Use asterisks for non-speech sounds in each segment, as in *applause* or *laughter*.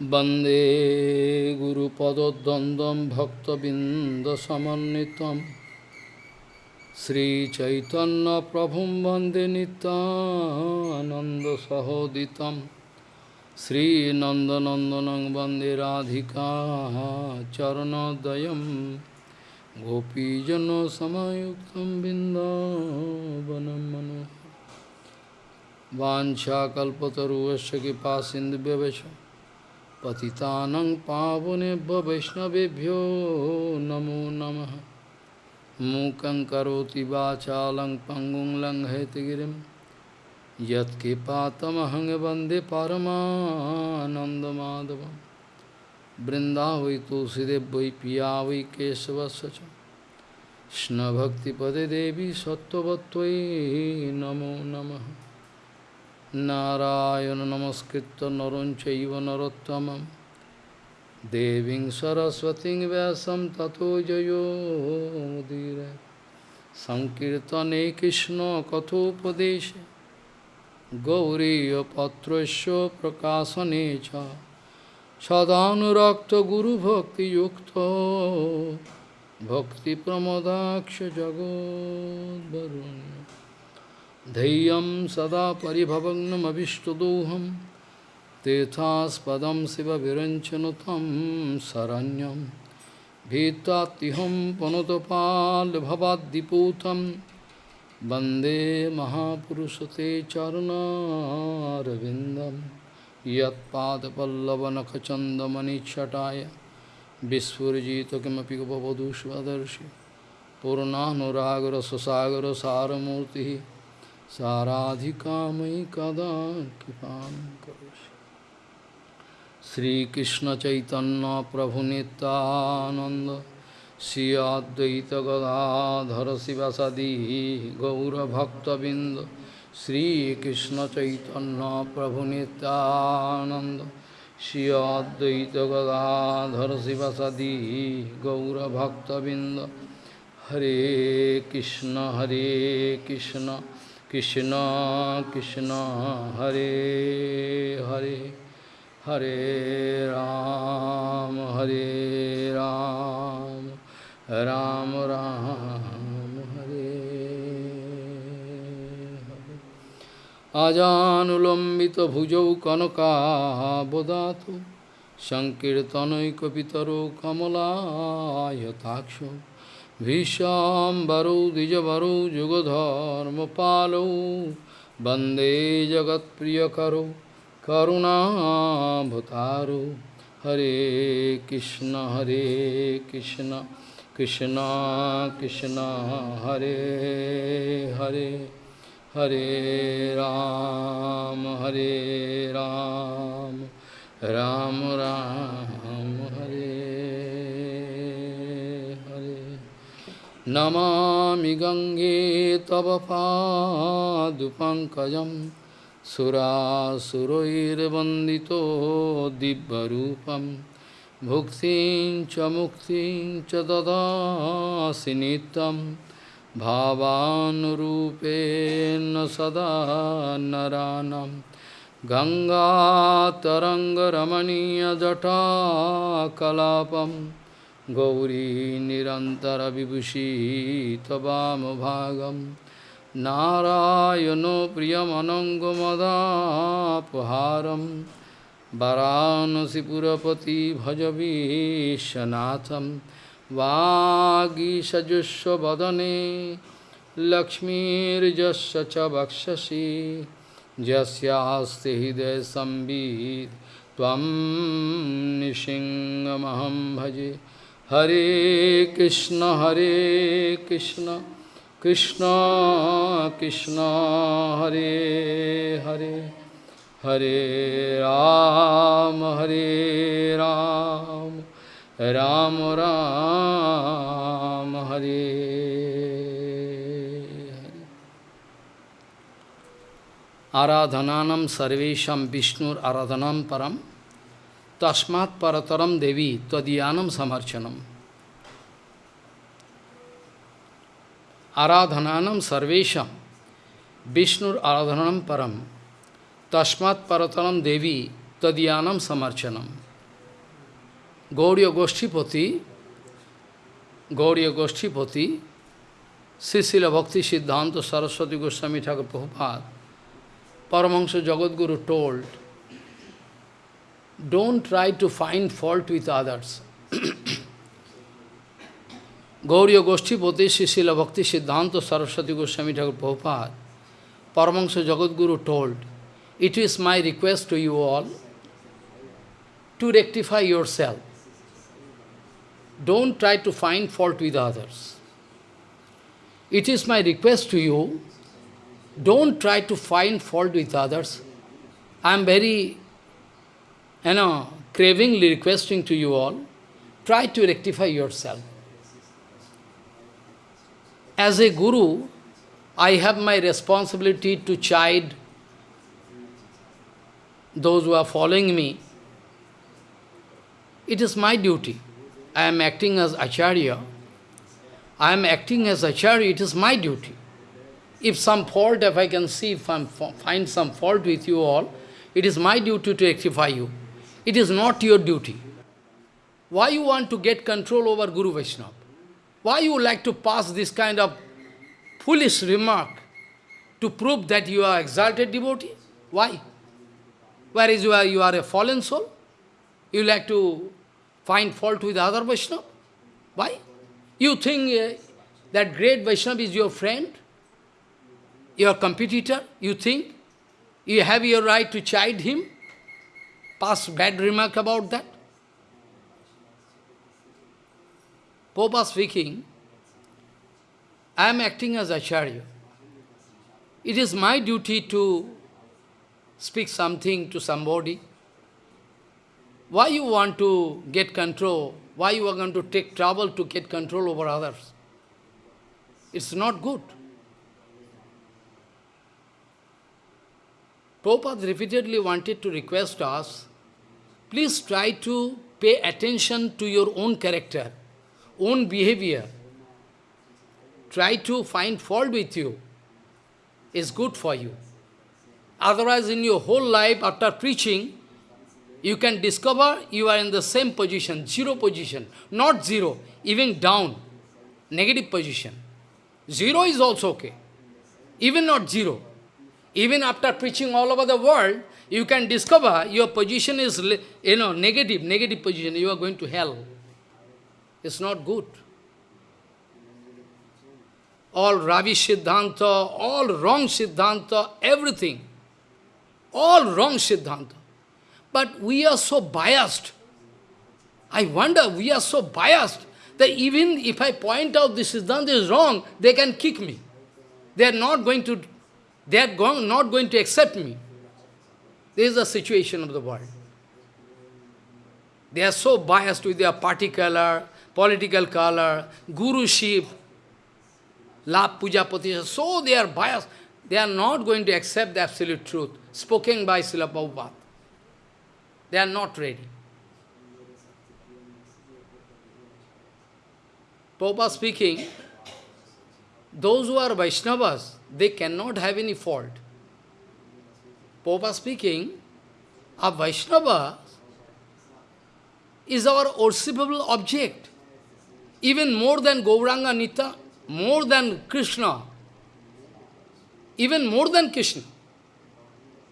वन्दे गुरुपदद्वन्द्वं भक्तबिन्दसमन्वितं श्रीचैतन्यप्रभुं वन्दे नितानन्दसहोदितं श्रीनन्दनन्दनं वन्दे राधिका चरणोदयं गोपीजनसमयुक्तं बिन्दावनं मनोहरम् वाञ्छाकल्पतरुवस्य कृपा सिन्धुव्यवच पतितानं पावनेभ्य वैष्णवेभ्यो नमो नमः। मूकं करोति वाचालं पङ्गुं लङ्घयतिगिरिं यत्कृपातमहं वंदे परमानन्दमाधवं वृन्दावै तुलसीदेव वै पिया वै केशवस्य देवी सत्त्ववत्त्वयि नमो नमः। নারায়ণ নমস্কৃত নরং চৈব নরোত্তম দেবীং সরস্বতী ব্যাসম ততো জয়োদীর সংকীর্তনে কৃষ্ণ কথোপদেশ গৌরীপত্র প্রকাশনে সদানুরক্ত গুরুভক্তিযুক্ত ভক্তিপ্রমদাক্ষ জগদ্বরুণী धैर्यं सदा परिभवग्नमभिष्टदोहं तीर्थास्पदं शिवविरञ्चनुतं शरण्यं भीतात्तिहं पुनतपाल्भवाद्दिपूतं, वंदे महापुरुषते चरुणारविन्दं यत्पादपल्लवनखचन्दमनिच्छटाय विस्फुरिजित किमपि गपवधूष्वदर्शि पूर्णानुरागरससागरसारमूर्तिः साराधिकामयि कदा कृपा करोषि। श्रीकृष्ण चैतन्य प्रभु नितानंद श्री अद्वैत गदाधर शिवसदी गौरभक्तबिंद श्रीकृष्ण चैतन्य प्रभु नितानंद श्री अद्वैत गदाधर शिवसदी गौरभक्तबिंद हरे कृष्ण हरे Krishna. Krishna Krishna Hare Hare Hare Ram Hare Ram Ram Ram Hare Hare. Ajanulambita bhujau kanaka bodhatu Sankirtanai kapitaru kamala yatakshu, भीष्माम्बरौ द्विजवरौ जुगधर्मपालौ वंदे जगत्प्रियकरौ, करुणाभतारौ। हरे कृष्ण हरे कृष्ण कृष्ण कृष्ण, हरे हरे हरे राम हरे राम राम राम, हरे नमामि गङ्गे तव पादुपङ्कजं सुरासुरैर्वन्दितो दिव्यरूपं भुक्तिं च मुक्तिं च ददासि नित्यं भावानुरूपेण सदा नरानं गङ्गातरङ्गरमणीयजटाकलापम् गौरी निरन्तरविभूषी त्ववामभागं नारायणो प्रियमनङ्गमदापहारं वरानसिपुरपति भजवीशनाथं वागीषजुष्वदने लक्ष्मीर्जस्य च वक्षसि। यस्यास्ति हृदयसंवित् त्वं निशिङ्गमहं भजे। हरे कृष्ण हरे कृष्ण कृष्ण कृष्ण हरे हरे हरे राम हरे राम राम राम हरे हरे आराधनानं सर्वेषां विष्णुर आराधनां tasmat parataram devi tadiyanam samarchanam. Aradhananam sarvesham Vishnur aradhanam param tasmat parataram devi tadiyanam samarchanam. Gauriya Goshtipati Gauriya Goshtipati Sisila Bhakti Siddhanta Saraswati Goswami Thakur Prabhupada Paramahansa Jagadguru told don't try to find fault with others. Gauriya Goshtipati, Sisila Bhakti Siddhanta Saraswati Goswami Thakur Prabhupada, Paramahansa Jagadguru told, it is my request to you all to rectify yourself. Don't try to find fault with others. It is my request to you, don't try to find fault with others. I am very, you know, cravingly requesting to you all, try to rectify yourself. As a guru, I have my responsibility to chide those who are following me. It is my duty. I am acting as Acharya. I am acting as Acharya, it is my duty. If some fault, if I can see, if I find some fault with you all, it is my duty to rectify you. It is not your duty. Why you want to get control over Guru Vaishnava? Why you like to pass this kind of foolish remark to prove that you are exalted devotee? Why? Whereas you are, you are a fallen soul? You like to find fault with other Vaishnava? Why? You think uh, that great Vaishnava is your friend? Your competitor? You think? You have your right to chide him? Pass bad remark about that? Popa speaking, I am acting as Acharya. It is my duty to speak something to somebody. Why you want to get control? Why you are going to take trouble to get control over others? It's not good. Prabhupada repeatedly wanted to request us, please try to pay attention to your own character, own behavior. Try to find fault with you. It's good for you. Otherwise, in your whole life, after preaching, you can discover you are in the same position, zero position, not zero, even down, negative position. Zero is also okay, even not zero. Even after preaching all over the world, you can discover your position is, you know, negative, negative position, you are going to hell. It's not good. All Ravi Siddhanta, all wrong Siddhanta, everything all wrong Siddhanta. But we are so biased. I wonder, we are so biased that even if I point out this Siddhanta is wrong, they can kick me. They are not going to, they are going, not going to accept me. This is the situation of the world. They are so biased with their party color, political color, guruship, lap puja patisha, so they are biased. They are not going to accept the absolute truth spoken by Srila Prabhupada. They are not ready. Prabhupada speaking, those who are Vaishnavas, they cannot have any fault. Prabhupada speaking, a Vaishnava is our worshipable object, even more than Gauranga Nita, more than Krishna, even more than Krishna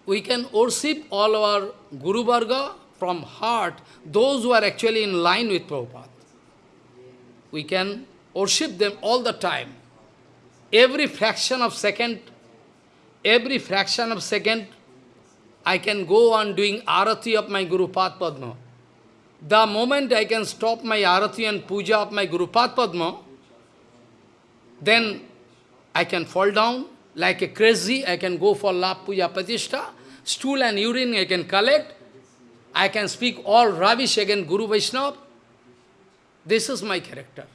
we can worship all our Guru Varga from heart, those who are actually in line with Prabhupada. We can worship them all the time. Every fraction of second, every fraction of second, I can go on doing arati of my Guru Padma. The moment I can stop my arati and puja of my Guru Padma, then I can fall down like a crazy, I can go for La Puja Pratishtha, stool and urine I can collect, I can speak all rubbish against Guru Vaishnava. This is my character.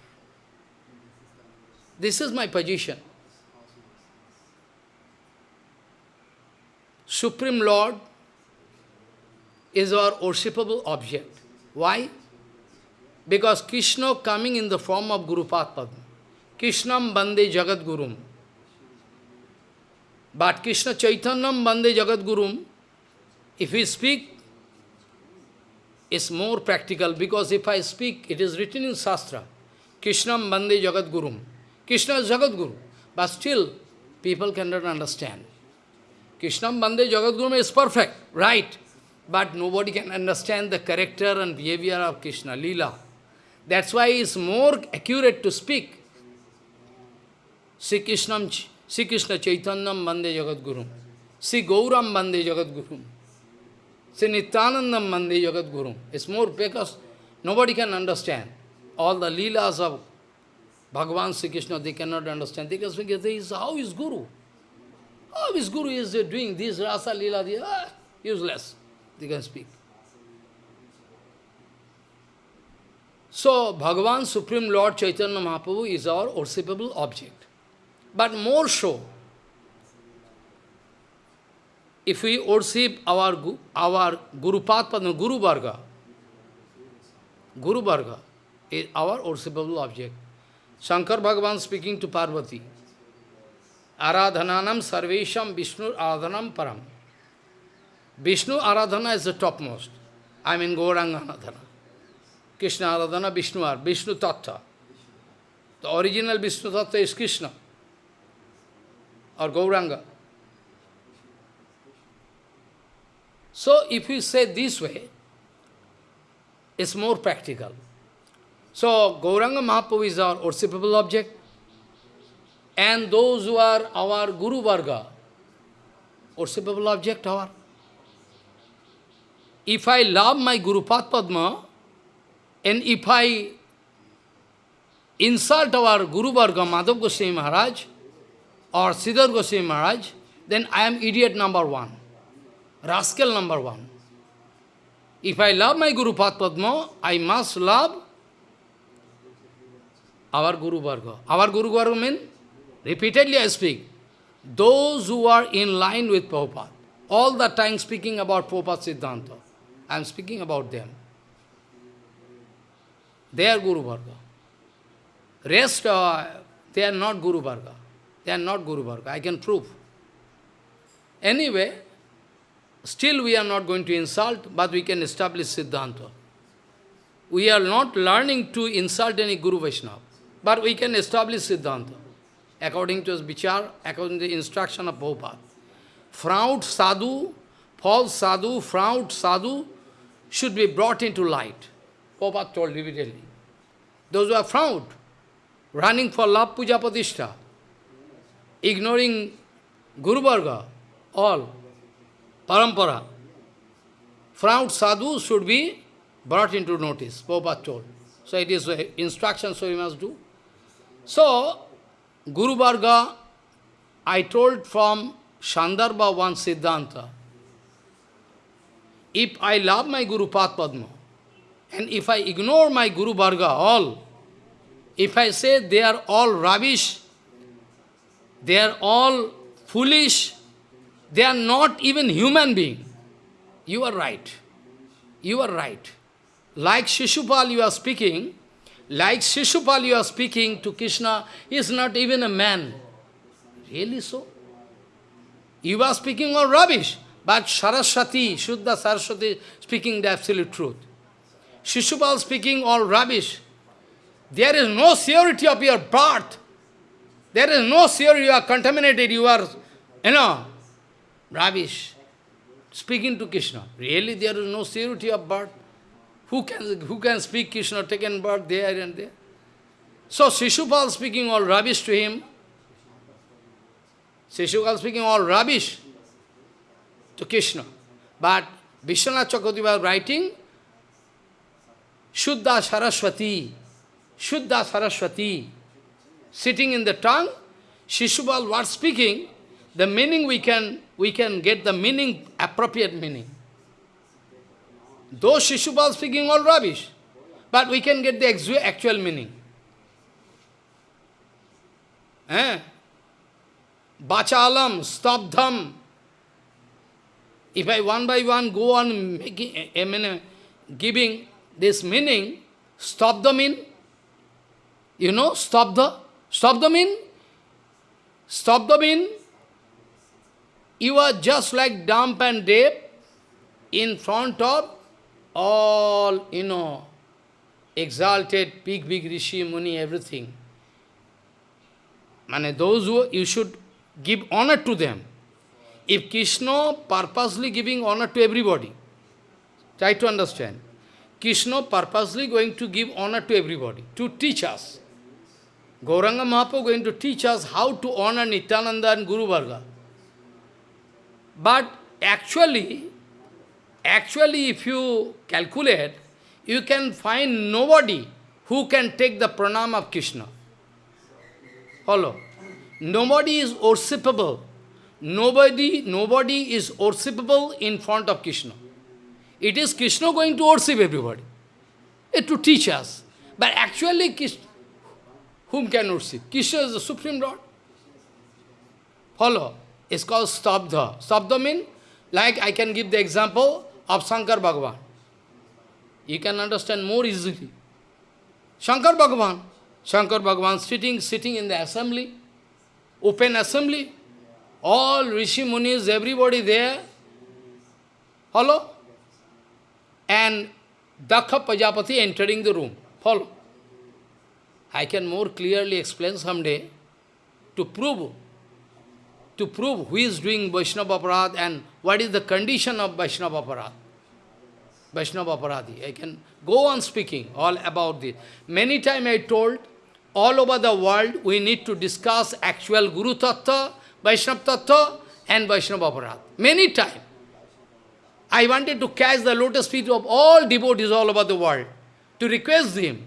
This is my position. Supreme Lord is our worshipable object. Why? Because Krishna coming in the form of Guru Padma. Krishnam Bande Jagat Gurum. But Krishna Chaitanyam Bande Jagat Gurum, if we speak, is more practical because if I speak, it is written in Shastra, Krishnam Bande Jagat Gurum. Krishna is Jagat Guru, but still people cannot understand. Krishnam Bande Jagat Guru is perfect, right, but nobody can understand the character and behavior of Krishna, Leela. That's why it's more accurate to speak. Sri Krishna, Sri Krishna Chaitanyam Bande Jagat Guru. Sri Gauram Bande Jagat Guru. Sri Nityanandam Bande Jagat Guru. It's more because nobody can understand. All the leelas of Bhagavan Sri Krishna, they cannot understand. They can speak, how is Guru? How is Guru is doing this rasa leela? Ah, useless. They can speak. So, Bhagavan Supreme Lord Chaitanya Mahaprabhu is our worshipable object. But more so, if we worship our, our Guru Padma, Guru Varga, Guru Varga is our worshipable object. Shankar Bhagavan speaking to Parvati, Aradhananam Sarvesham Vishnu Aradhanam Param. Vishnu Aradhana is the topmost. I mean Gauranga Aradhana. Krishna Aradhana, Vishnu Ar, Vishnu Tattva. The original Vishnu Tattva is Krishna or Gauranga. So if you say this way, it's more practical. So Gauranga Mahaprabhu is our worshipable object. And those who are our Guru Varga, worshipable object our. If I love my Guru Padma, and if I insult our Guru Varga, Madhav Goswami Maharaj, or Sridhar Goswami Maharaj, then I am idiot number one, rascal number one. If I love my Guru Padma, I must love our Guru Varga. Our Guru Varga means, repeatedly I speak, those who are in line with Prabhupada. All the time speaking about Prabhupada Siddhanta. I am speaking about them. They are Guru Varga. Rest, uh, they are not Guru Varga. They are not Guru Varga. I can prove. Anyway, still we are not going to insult, but we can establish Siddhanta. We are not learning to insult any Guru Vaishnava, but we can establish Siddhanta. According to his vichar, according to the instruction of Prabhupada. Fraud sadhu, false sadhu, fraud sadhu should be brought into light. Prabhupada told repeatedly. Those who are fraud, running for love puja patishtha, ignoring Guru Varga, all, parampara. Fraud sadhu should be brought into notice, Prabhupada told. So it is instruction, so we must do. So, Guru Varga, I told from Shandarbha one Siddhanta, if I love my Guru Padma, and if I ignore my Guru Varga all, if I say they are all rubbish, they are all foolish. They are not even human being. You are right. You are right. Like Shishupal you are speaking, like Shishupal you are speaking to Krishna, he is not even a man. Really so? You are speaking all rubbish, but Saraswati, Shuddha Saraswati speaking the absolute truth. Shishupal speaking all rubbish. There is no surety of your birth. There is no fear you are contaminated, you are, you know, rubbish. Speaking to Krishna. Really there is no surety of birth. Who can, who can speak Krishna, taken birth there and there? So Shishupal speaking all rubbish to him. Shishupal speaking all rubbish to Krishna. But Vishwanath was writing, Shuddha Saraswati, Shuddha Saraswati, sitting in the tongue, Shishupal was speaking, the meaning we can, we can get the meaning, appropriate meaning. Though Shishupal speaking all rubbish, but we can get the actual meaning. Eh? Bachalam, stabdham. If I one by one go on making, I mean, giving this meaning, stop the mean. You know, stop the Stop the mean? Stop the mean? You are just like dumb and deaf in front of all, you know, exalted, big, big Rishi, Muni, everything. Mane those who, you should give honor to them. If Krishna purposely giving honor to everybody, try to understand. Krishna purposely going to give honor to everybody, to teach us. Gauranga Mahaprabhu going to teach us how to honor Nityananda and Guru Varga. But actually, actually if you calculate, you can find nobody who can take the pranam of Krishna. Follow. Nobody is worshipable. Nobody, nobody is worshipable in front of Krishna. It is Krishna going to worship everybody. It to teach us. But actually, Krishna, whom can worship? Krishna is the Supreme Lord. Follow. It's called Stabdha. Stabdha means, like I can give the example of Shankar Bhagavan. You can understand more easily. Shankar Bhagavan. Shankar Bhagavan sitting, sitting in the assembly, open assembly. All Rishi Munis, everybody there. Hello? And Dakha Prajapati entering the room. Follow? I can more clearly explain someday to prove to prove who is doing Vaishnava Aparad and what is the condition of Vaishnava Aparad. Vaishnava Aparadhi. I can go on speaking all about this. Many times I told, all over the world we need to discuss actual Guru Tattva, Vaishnava Tattva and Vaishnava Aparad. Many times. I wanted to catch the lotus feet of all devotees all over the world, to request them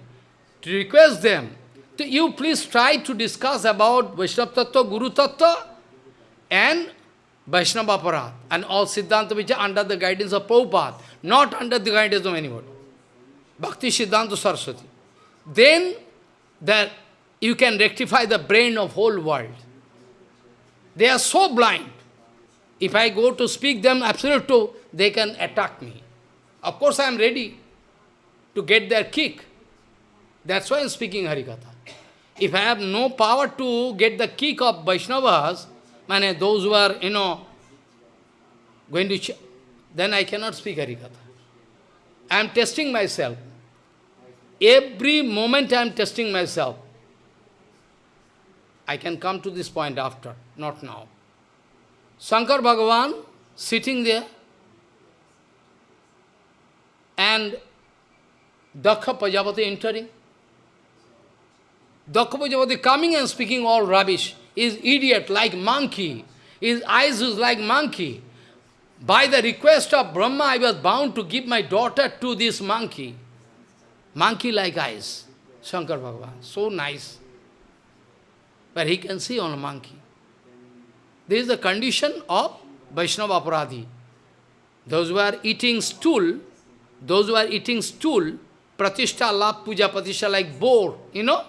to request them, to you please try to discuss about Vaishnava Tattva, Guru Tattva, and Vaishnava Aparat, and all Siddhanta which are under the guidance of Prabhupada, not under the guidance of anybody. Bhakti Siddhanta Saraswati. Then that you can rectify the brain of whole world. They are so blind. If I go to speak them absolute, they can attack me. Of course I am ready to get their kick. That's why I am speaking Harikatha. If I have no power to get the kick of Vaishnavas, mane, those who are, you know, going to, then I cannot speak Harikatha. I am testing myself. Every moment I am testing myself. I can come to this point after, not now. Shankar Bhagavan sitting there and Dakha Prajapati entering. Dakapajapati coming and speaking all rubbish. Is idiot like monkey. His eyes is like monkey. By the request of Brahma, I was bound to give my daughter to this monkey. Monkey-like eyes. Shankar Bhagavan. So nice. But he can see on a monkey. This is the condition of Vaishnava Aparadhi. Those who are eating stool, those who are eating stool, Pratishtha, Lap, Puja, Pratishtha like boar, you know,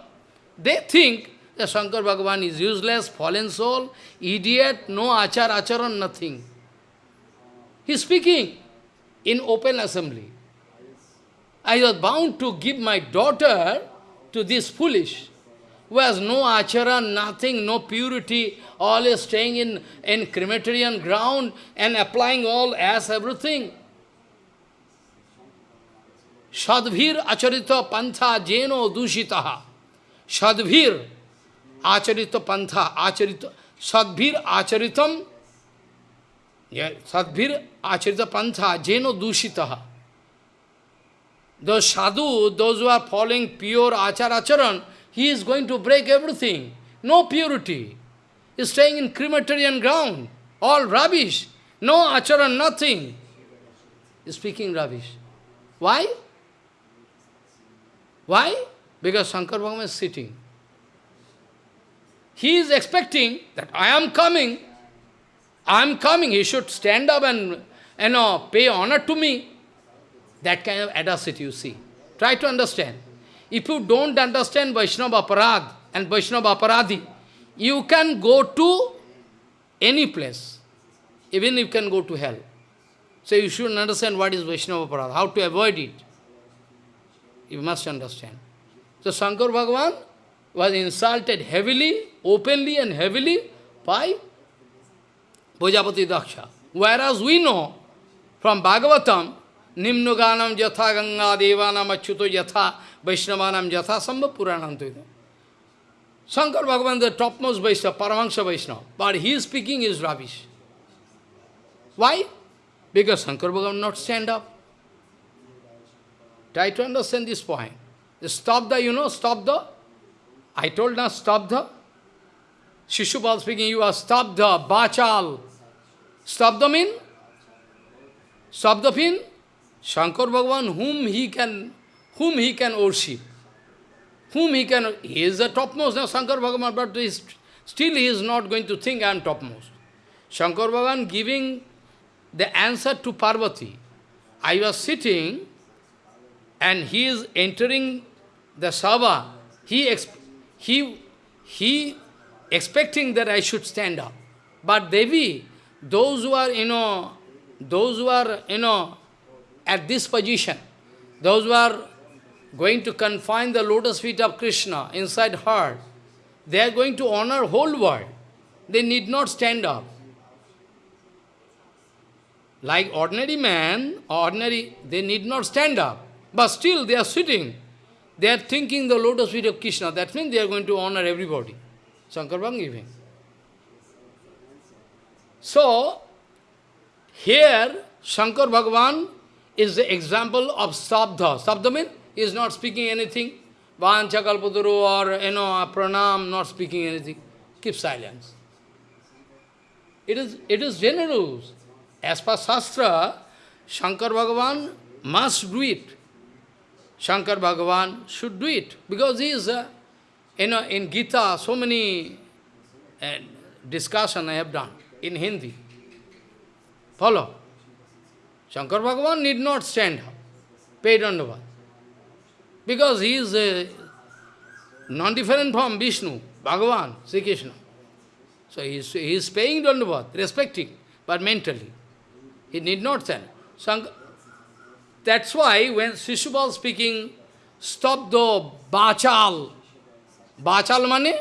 they think that Shankar Bhagavan is useless, fallen soul, idiot, no achar, acharan, nothing. He is speaking in open assembly. I was bound to give my daughter to this foolish, who has no acharan, nothing, no purity, always staying in, in crematorium ground and applying all as everything. Shadvir acharita pantha jeno dushitaha. Sadvir acharita pantha, acharita, acharitam, yeah, sadvir acharita pantha, jeno dushitaha. Those sadhu, those who are following pure achar acharan, he is going to break everything. No purity. He is staying in crematorium ground. All rubbish. No acharan, nothing. He is speaking rubbish. Why? Why? Because Shankar Bhagavan is sitting. He is expecting that I am coming. I am coming. He should stand up and you know, pay honor to me. That kind of audacity you see. Try to understand. If you don't understand Vaishnava and Vaishnava you can go to any place. Even you can go to hell. So you should understand what is Vaishnava Aparad, how to avoid it. You must understand. So Shankar Bhagavan was insulted heavily, openly and heavily by Bhojapati Daksha. Whereas we know from Bhagavatam Nimnuganam Jatha Ganga Devanam Achyuto Jatha Vaishnavanam Jatha Sambha Puranam Tuida. Shankar Bhagavan, the topmost Vaishnava, Paramahansa Vaishnava, but he is speaking is rubbish. Why? Because Shankar Bhagavan not stand up. Try to understand this point. Stop the, you know, stop the. I told stop the. Shishupal speaking, you are stop the, bachal. The mean? The mean? Shankar Bhagavan, whom he can, whom he can worship. Whom he can, he is the topmost now, Shankar Bhagavan, but is, still he is not going to think I am topmost. Shankar Bhagavan giving the answer to Parvati. I was sitting and he is entering the Sabha. He, he, he expecting that I should stand up. But Devi, those who are, you know, those who are, you know, at this position, those who are going to confine the lotus feet of Krishna inside her, they are going to honor whole world. They need not stand up. Like ordinary man, ordinary, they need not stand up. But still they are sitting. They are thinking the lotus feet of Krishna. That means they are going to honor everybody. Shankar giving. So, here Shankar Bhagavan is the example of Sabdha. Sabdha means he is not speaking anything. Vancha kalpaduru or, you know, pranam, not speaking anything. Keep silence. It is, it is generous. As per Shastra, Shankar Bhagavan must do it. Shankar Bhagavan should do it. Because he is, uh, you know, in Gita, so many uh, discussion I have done in Hindi. Follow. Shankar Bhagavan need not stand up, pay dandavad. Because he is non-different from Vishnu, Bhagavan, Sri Krishna. So he is, he is paying dandavad, respecting, but mentally. He need not stand. Shankar, that's why when Shishupal speaking, stop the bachal. Bachal mane?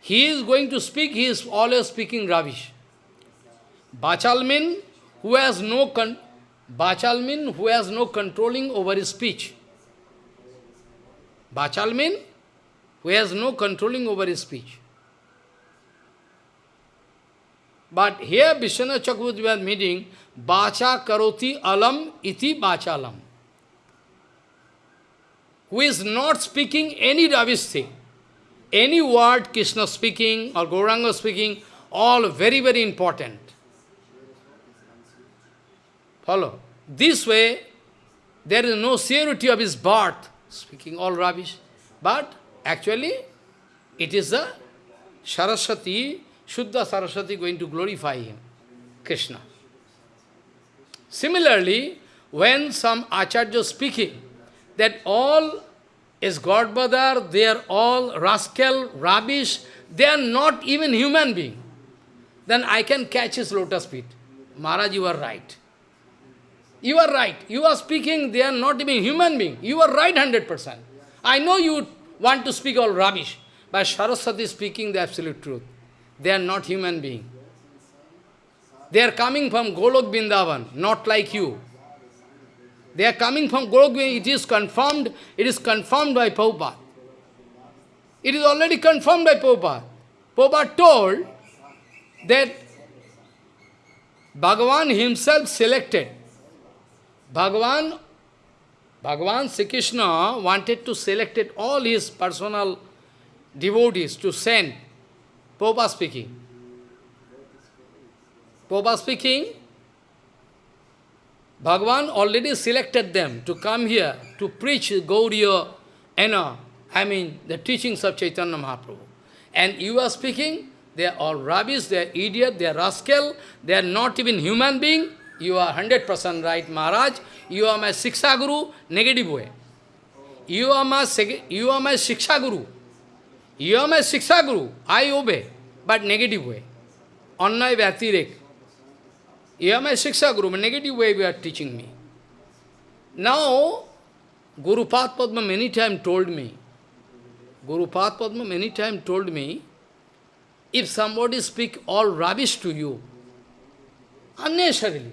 He is going to speak, he is always speaking rubbish. Bachal mean who has no con Bachal mean who has no controlling over his speech. Bachal mean who has no controlling over his speech. But here Vishwanath Chakravarti was meeting Bacha karoti alam iti bachalam. Who is not speaking any rubbish thing. Any word Krishna speaking or Gauranga speaking, all very, very important. Follow. This way, there is no surety of his birth, speaking all rubbish. But actually, it is the Saraswati, Shuddha Saraswati going to glorify him, Krishna. Similarly, when some Acharya speaking, that all is God they are all rascal, rubbish, they are not even human being. Then I can catch his lotus feet. Maharaj, you are right. You are right. You are speaking, they are not even human being. You are right 100%. I know you want to speak all rubbish, but Saraswati speaking the absolute truth. They are not human being. They are coming from Golok Bindavan, not like you. They are coming from Golok. It is confirmed, it is confirmed by Prabhupada. It is already confirmed by Prabhupada. Prabhupada told that Bhagavan himself selected. Bhagavan, Bhagavan Sri Krishna wanted to select all his personal devotees to send. Prabhupada speaking. Prabhupada speaking, Bhagavan already selected them to come here to preach Gauriya, you uh, know, I mean, the teachings of Chaitanya Mahaprabhu. And you are speaking, they are all rubbish, they are idiot, they are rascal, they are not even human being. You are 100% right, Maharaj. You are my Siksha Guru, negative way. You are my, you are my Siksha Guru. You are my Siksha Guru. I obey, but negative way. Annay Vyatirek. You are my Shiksha Guru, negative way you are teaching me. Now, Guru Padma many times told me, Guru Padma many times told me, if somebody speak all rubbish to you, unnecessarily,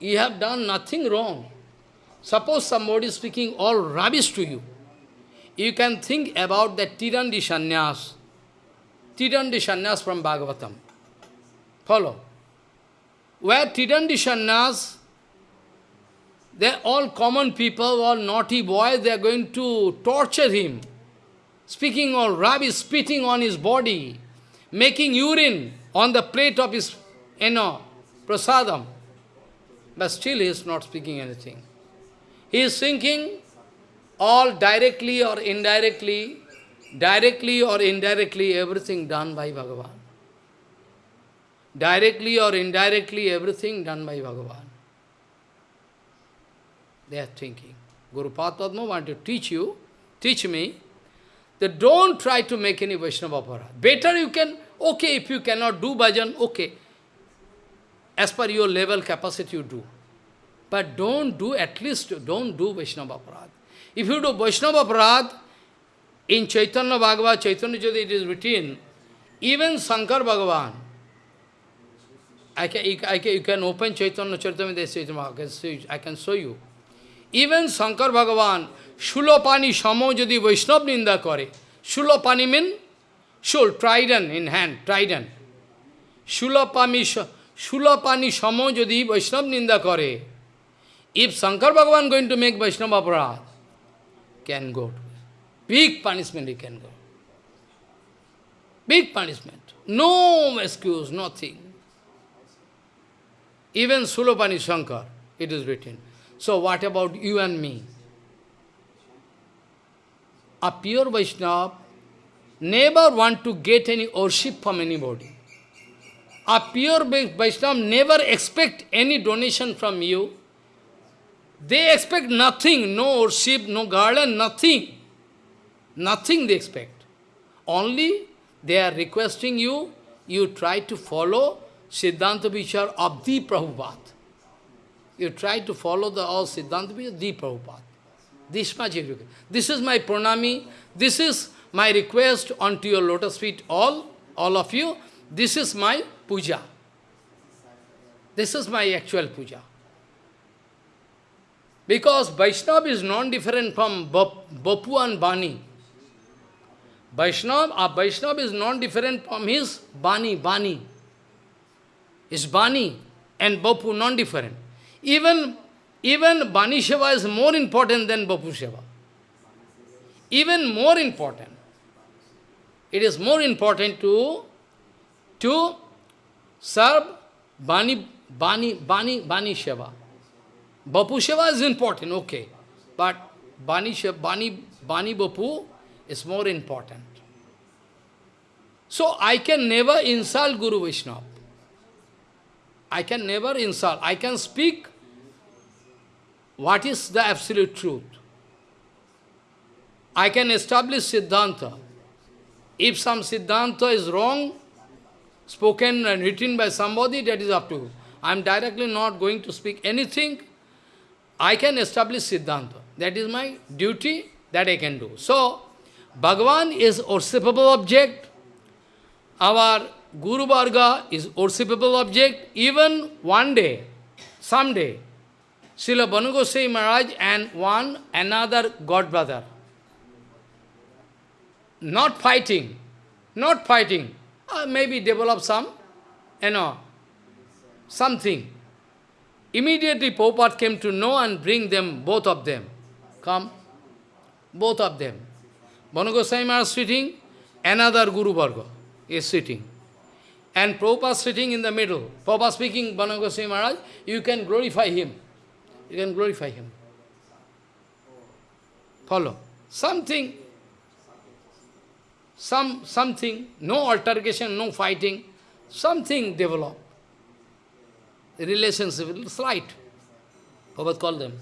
you have done nothing wrong. Suppose somebody speaking all rubbish to you. You can think about that Tirandi Sanyas. Tirandi Sanyas from Bhagavatam. Follow. Where Tirandi Sanyas, they're all common people, all naughty boys, they are going to torture him. Speaking all rubbish, spitting on his body, making urine on the plate of his, you know, prasadam. But still he is not speaking anything. He is thinking all directly or indirectly, directly or indirectly, everything done by Bhagavan. Directly or indirectly, everything done by Bhagavan. They are thinking. Guru Padma want to teach you, teach me, that don't try to make any Vaishnava aparadh. Better you can, okay, if you cannot do bhajan, okay. As per your level capacity you do. But don't do, at least don't do Vaishnava aparadh. If you do Vaishnava aparadh, in Chaitanya Bhagavad, Chaitanya Jyoti it is written, even Shankar Bhagavan, I can, I can, you can open Chaitanya Charitamrita, I can, I can show you. Even Shankar Bhagavan, Shulopani Shamo যদি বৈষ্ণব Ninda করে Shulopani mean shul, trident in hand, trident. Shulopani, Shamo যদি বৈষ্ণব Ninda করে If Shankar Bhagavan going to make Vaishnava aparadh, can go. Big punishment he can go. Big punishment. No excuse, nothing. Even Sulopani Shankar, it is written. So what about you and me? A pure Vaishnava never want to get any worship from anybody. A pure Vaishnava never expect any donation from you. They expect nothing, no worship, no garland, nothing. Nothing they expect. Only they are requesting you, you try to follow Siddhanta Vichar of the Prabhupada. You try to follow the all Siddhanta Vichar, the Prabhupada. This much is This is my pranami. This is my request onto your lotus feet, all, all of you. This is my puja. This is my actual puja. Because Vaishnava is non-different from Bapu and Bani. Vaishnava, a uh, Vaishnava is non-different from his Bani, Bani. His Bani and Bapu non-different. Even even Bani Seva is more important than Bapu Seva. Even more important. It is more important to, to serve Bani, Bani, Bani, Bani Seva. Bapu Seva is important, okay. But Bani, Bani, Bani Bapu is more important. So I can never insult Guru Vaishnava. I can never insult. I can speak what is the absolute truth. I can establish Siddhanta. If some Siddhanta is wrong, spoken and written by somebody, that is up to you. I am directly not going to speak anything. I can establish Siddhanta. That is my duty that I can do. So, Bhagavan is worshipable object. Our Guru Varga is worshipable object. Even one day, someday, Srila Banu Maharaj and one another god brother. Not fighting, not fighting. Uh, maybe develop some, you know, something. Immediately Prabhupada came to know and bring them, both of them. Come, both of them. Banu Maharaj sitting, another Guru Varga is sitting. And Prabhupada sitting in the middle. Prabhupada speaking, Banu Maharaj, you can glorify him you can glorify him. Follow. Something, some something, no altercation, no fighting, something develop. Relationship, slight. Prabhupada call them.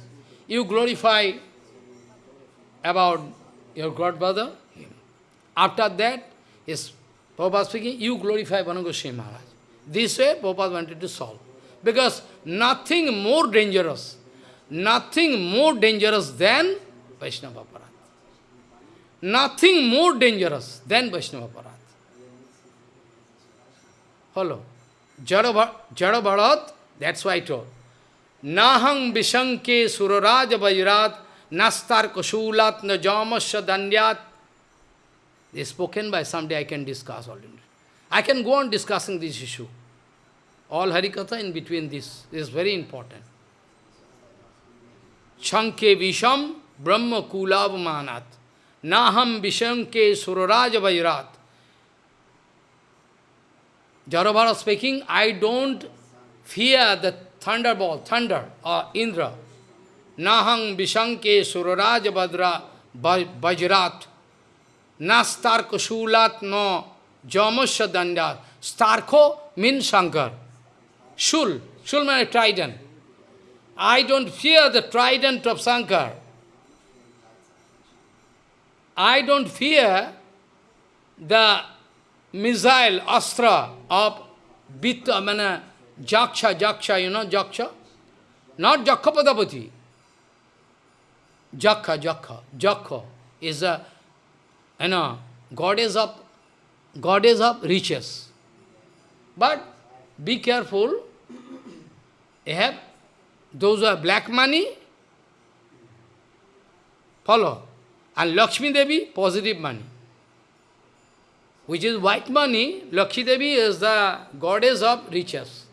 You glorify about your godbrother. After that, is Prabhupada speaking, you glorify Banu Maharaj. This way, Prabhupada wanted to solve. Because nothing more dangerous nothing more dangerous than Vaishnava Aparadh. Nothing more dangerous than Vaishnava Aparadh. Follow. Jada Bharat, that's why I told. Nahang Vishanke Suraraj Vajrat Nastar Kushulat Najamasya Dandyat. They spoken by someday I can discuss already. I can go on discussing this issue. All Harikatha in between this, this is very important. Chanke Visham Brahma Kulavamanat Naham Vishanke Suraraj Vajrat. Jarabhara speaking, I don't fear the thunderbolt, thunder or Indra. Nahang Vishanke Suraraj Badra Bajrat. Nastarko Shulat no Jamasya Dandat. Starko means Shankar. Shul. Shul means trident. I don't fear the trident of Shankar. I don't fear the missile, astra of Vitta, I mean, Jaksha, Jaksha, you know Jaksha? Not Jakkapadapati. Jakka, Jakka, Jakka is a, you know, goddess of, goddess of riches. But be careful, you have those who have black money, follow. And Lakshmi Devi, positive money. Which is white money, Lakshmi Devi is the goddess of riches.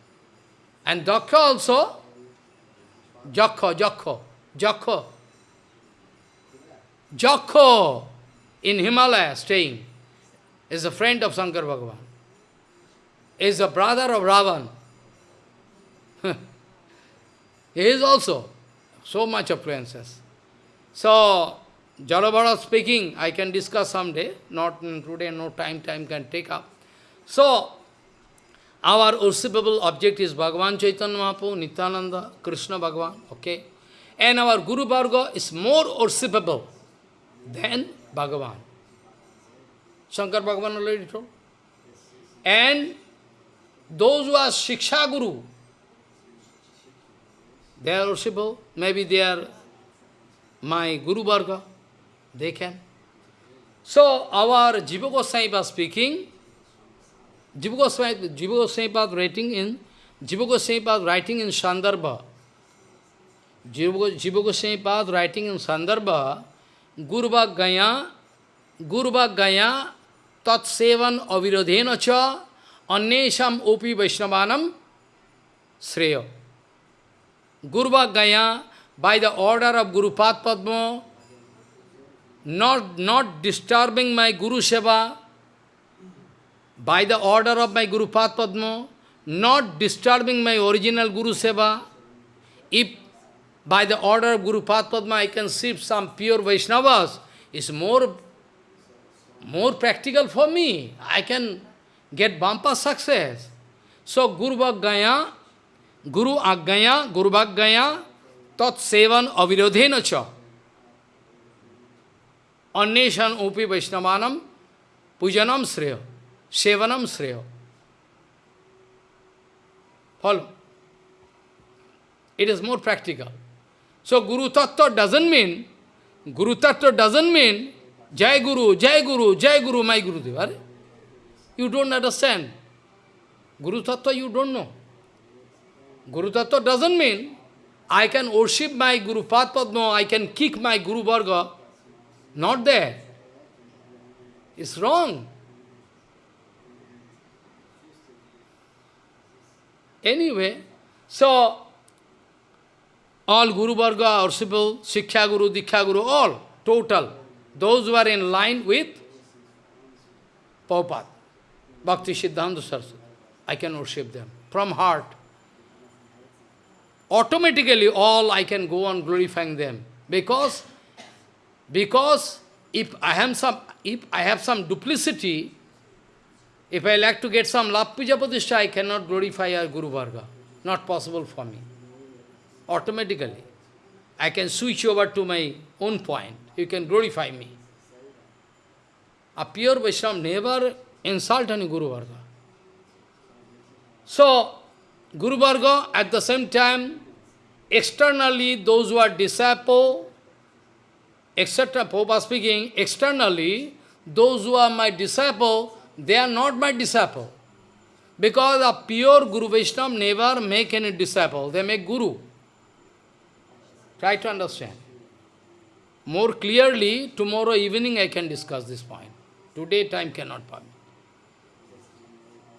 And Daksha also, Jakho, Jakho, Jakho. Jakho in Himalaya staying is a friend of Shankar Bhagavan. Is a brother of Ravan. *laughs* he is also so much princess. So, Jalabhara speaking, I can discuss someday, not today, no time, time can take up. So, our worshipable object is Bhagavan Chaitanya Mahaprabhu, Nityananda, Krishna Bhagavan, okay? And our Guru Varga is more worshipable than Bhagavan. Shankar Bhagavan already told. And those who are Shiksha Guru, they are worshipable, maybe they are my Guru Varga. They can. So, our Jiva Goswami was speaking, Jiva Goswami, Jiva Goswami writing in, Jiva Goswami writing in Sandarbha. Jiva Goswami writing in Sandarbha, Gurva Gaya, Gurva Gaya, Tat Sevan Avirodhena Cha, Annesham Opi Vaishnavanam, Sreya. Gurva Gaya, by the order of Guru Padma, not, not disturbing my Guru Seva, by the order of my Guru Padma, not disturbing my original Guru Seva, if by the order of Guru Padma I can see some pure Vaishnavas, is more, more practical for me. I can get bumper success. So Guru Bhaggaya, Guru Aggaya, Guru Bhaggaya, Tat Sevan Avirodhena Cha. Anneshan Upi Vaishnavanam Pujanam Sreya. Sevanam Sreya. Follow. It is more practical. So Guru Tattva doesn't mean, Guru Tattva doesn't mean Jai Guru, Jai Guru, Jai Guru, my Guru Deva. You don't understand. Guru Tattva you don't know. Guru Tattva doesn't mean I can worship my Guru Padma, I can kick my Guru Varga, not there. It's wrong. Anyway, so all Guru Varga, worshipable, Siksha Guru, Diksha Guru, all, total, those who are in line with Prabhupada, Bhakti Siddhanta Saraswati, I can worship them from heart. Automatically all I can go on glorifying them because because if I have some, if I have some duplicity, if I like to get some love puja I cannot glorify our Guru Varga. Not possible for me. Automatically. I can switch over to my own point. You can glorify me. A pure Vaishnava never insult any Guru Varga. So, Guru Varga, at the same time, externally, those who are disciple, etc. Prabhupada speaking, externally, those who are my disciple, they are not my disciple. Because a pure Guru Vaishnava never make any disciple, they make Guru. Try to understand. More clearly, tomorrow evening I can discuss this point. Today time cannot permit.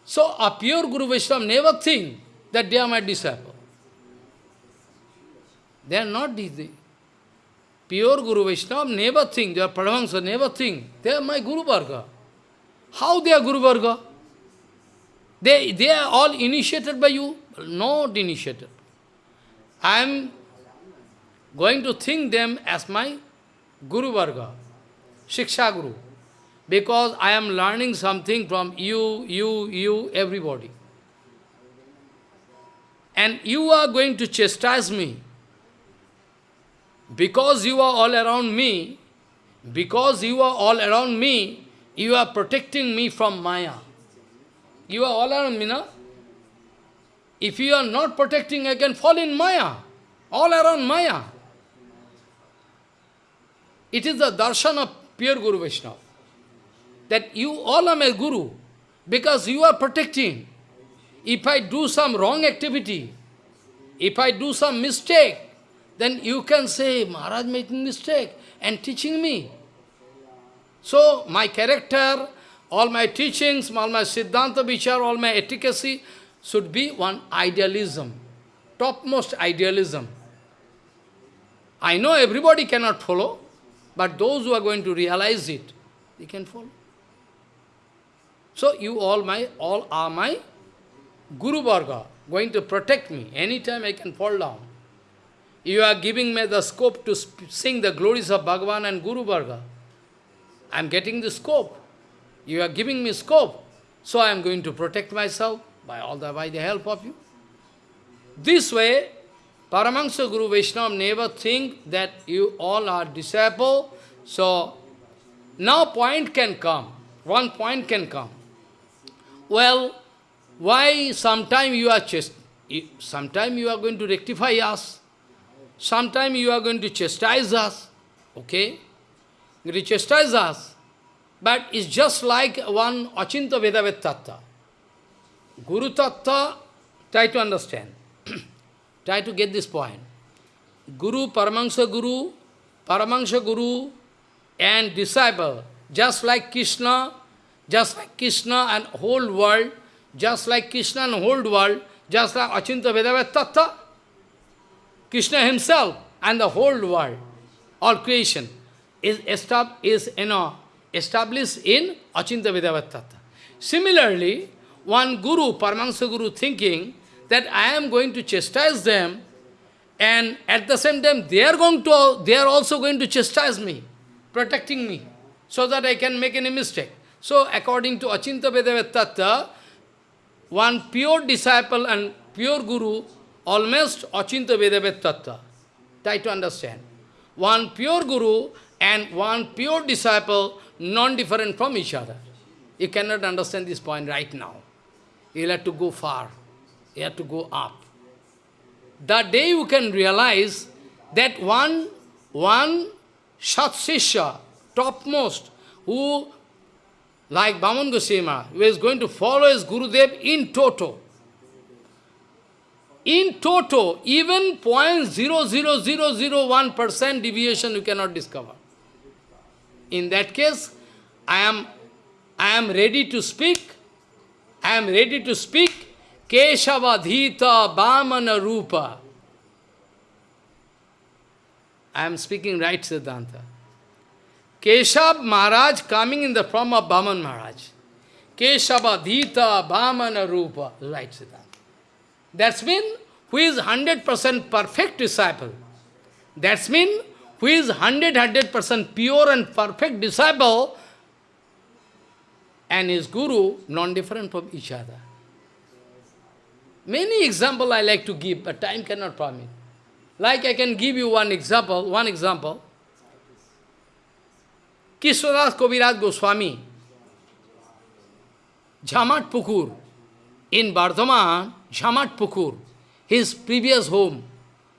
So a pure Guru Vaishnava never think that they are my disciple. They are not the pure Guru Vaishnava never think, they are Paramahansa never think, they are my Guru Varga. How they are Guru Varga? They, they are all initiated by you? Not initiated. I am going to think them as my Guru Varga, Shiksha Guru. Because I am learning something from you, you, you, everybody. And you are going to chastise me. Because you are all around me, because you are all around me, you are protecting me from Maya. You are all around me, no? If you are not protecting, I can fall in Maya. All around Maya. It is the darshan of pure Guru Vaishnava. That you all are my Guru, because you are protecting. If I do some wrong activity, if I do some mistake, then you can say, Maharaj making mistake and teaching me. So, my character, all my teachings, all my Siddhanta Vichar, all my efficacy should be one idealism, topmost idealism. I know everybody cannot follow, but those who are going to realize it, they can follow. So you all my all are my Guru Varga, going to protect me. Anytime I can fall down. You are giving me the scope to sing the glories of Bhagavan and Guru Varga. I am getting the scope. You are giving me scope. So I am going to protect myself by all the by the help of you. This way, Paramahansa Guru Vaishnava never think that you all are disciple. So now point can come. One point can come. Well, why sometime you are just sometime you are going to rectify us, sometime you are going to chastise us, okay? You to chastise us, but it's just like one Achinta Vedavet Tattva. Guru Tattva, try to understand, *clears throat* try to get this point. Guru, Paramahansa Guru, Paramahansa Guru and disciple, just like Krishna, just like Krishna and whole world, just like Krishna and whole world, just like Achinta Vedavat Tattva, Krishna himself and the whole world, all creation, is, is you know, established in Achinta Vedavat Similarly, one guru, Paramahansa Guru, thinking that I am going to chastise them, and at the same time they are going to they are also going to chastise me, protecting me, so that I can make any mistake. So according to Achinta Vedavat one pure disciple and pure guru, almost Achinta Vedavat Try to understand. One pure guru and one pure disciple, non-different from each other. You cannot understand this point right now. You'll have to go far. You have to go up. The day you can realize that one, one Shat topmost, who like Bhaman Goswami, who is going to follow his Gurudev in toto. In toto, even 0.00001% deviation you cannot discover. In that case, I am, I am ready to speak, I am ready to speak Keshavadhita Bhamana Rupa. I am speaking right Siddhanta. Keshav Maharaj coming in the form of Bhaman Maharaj. Keshava Dhita Bhamana Rupa. Right, Siddhanta. That's mean who is 100% perfect disciple. That's mean who is 100 100% pure and perfect disciple and his guru non-different from each other. Many example I like to give, but time cannot permit. Like I can give you one example, one example. Krishnadas Kaviraj Goswami, Jhamat Pukur, in Bardhaman, Jhamat Pukur, his previous home,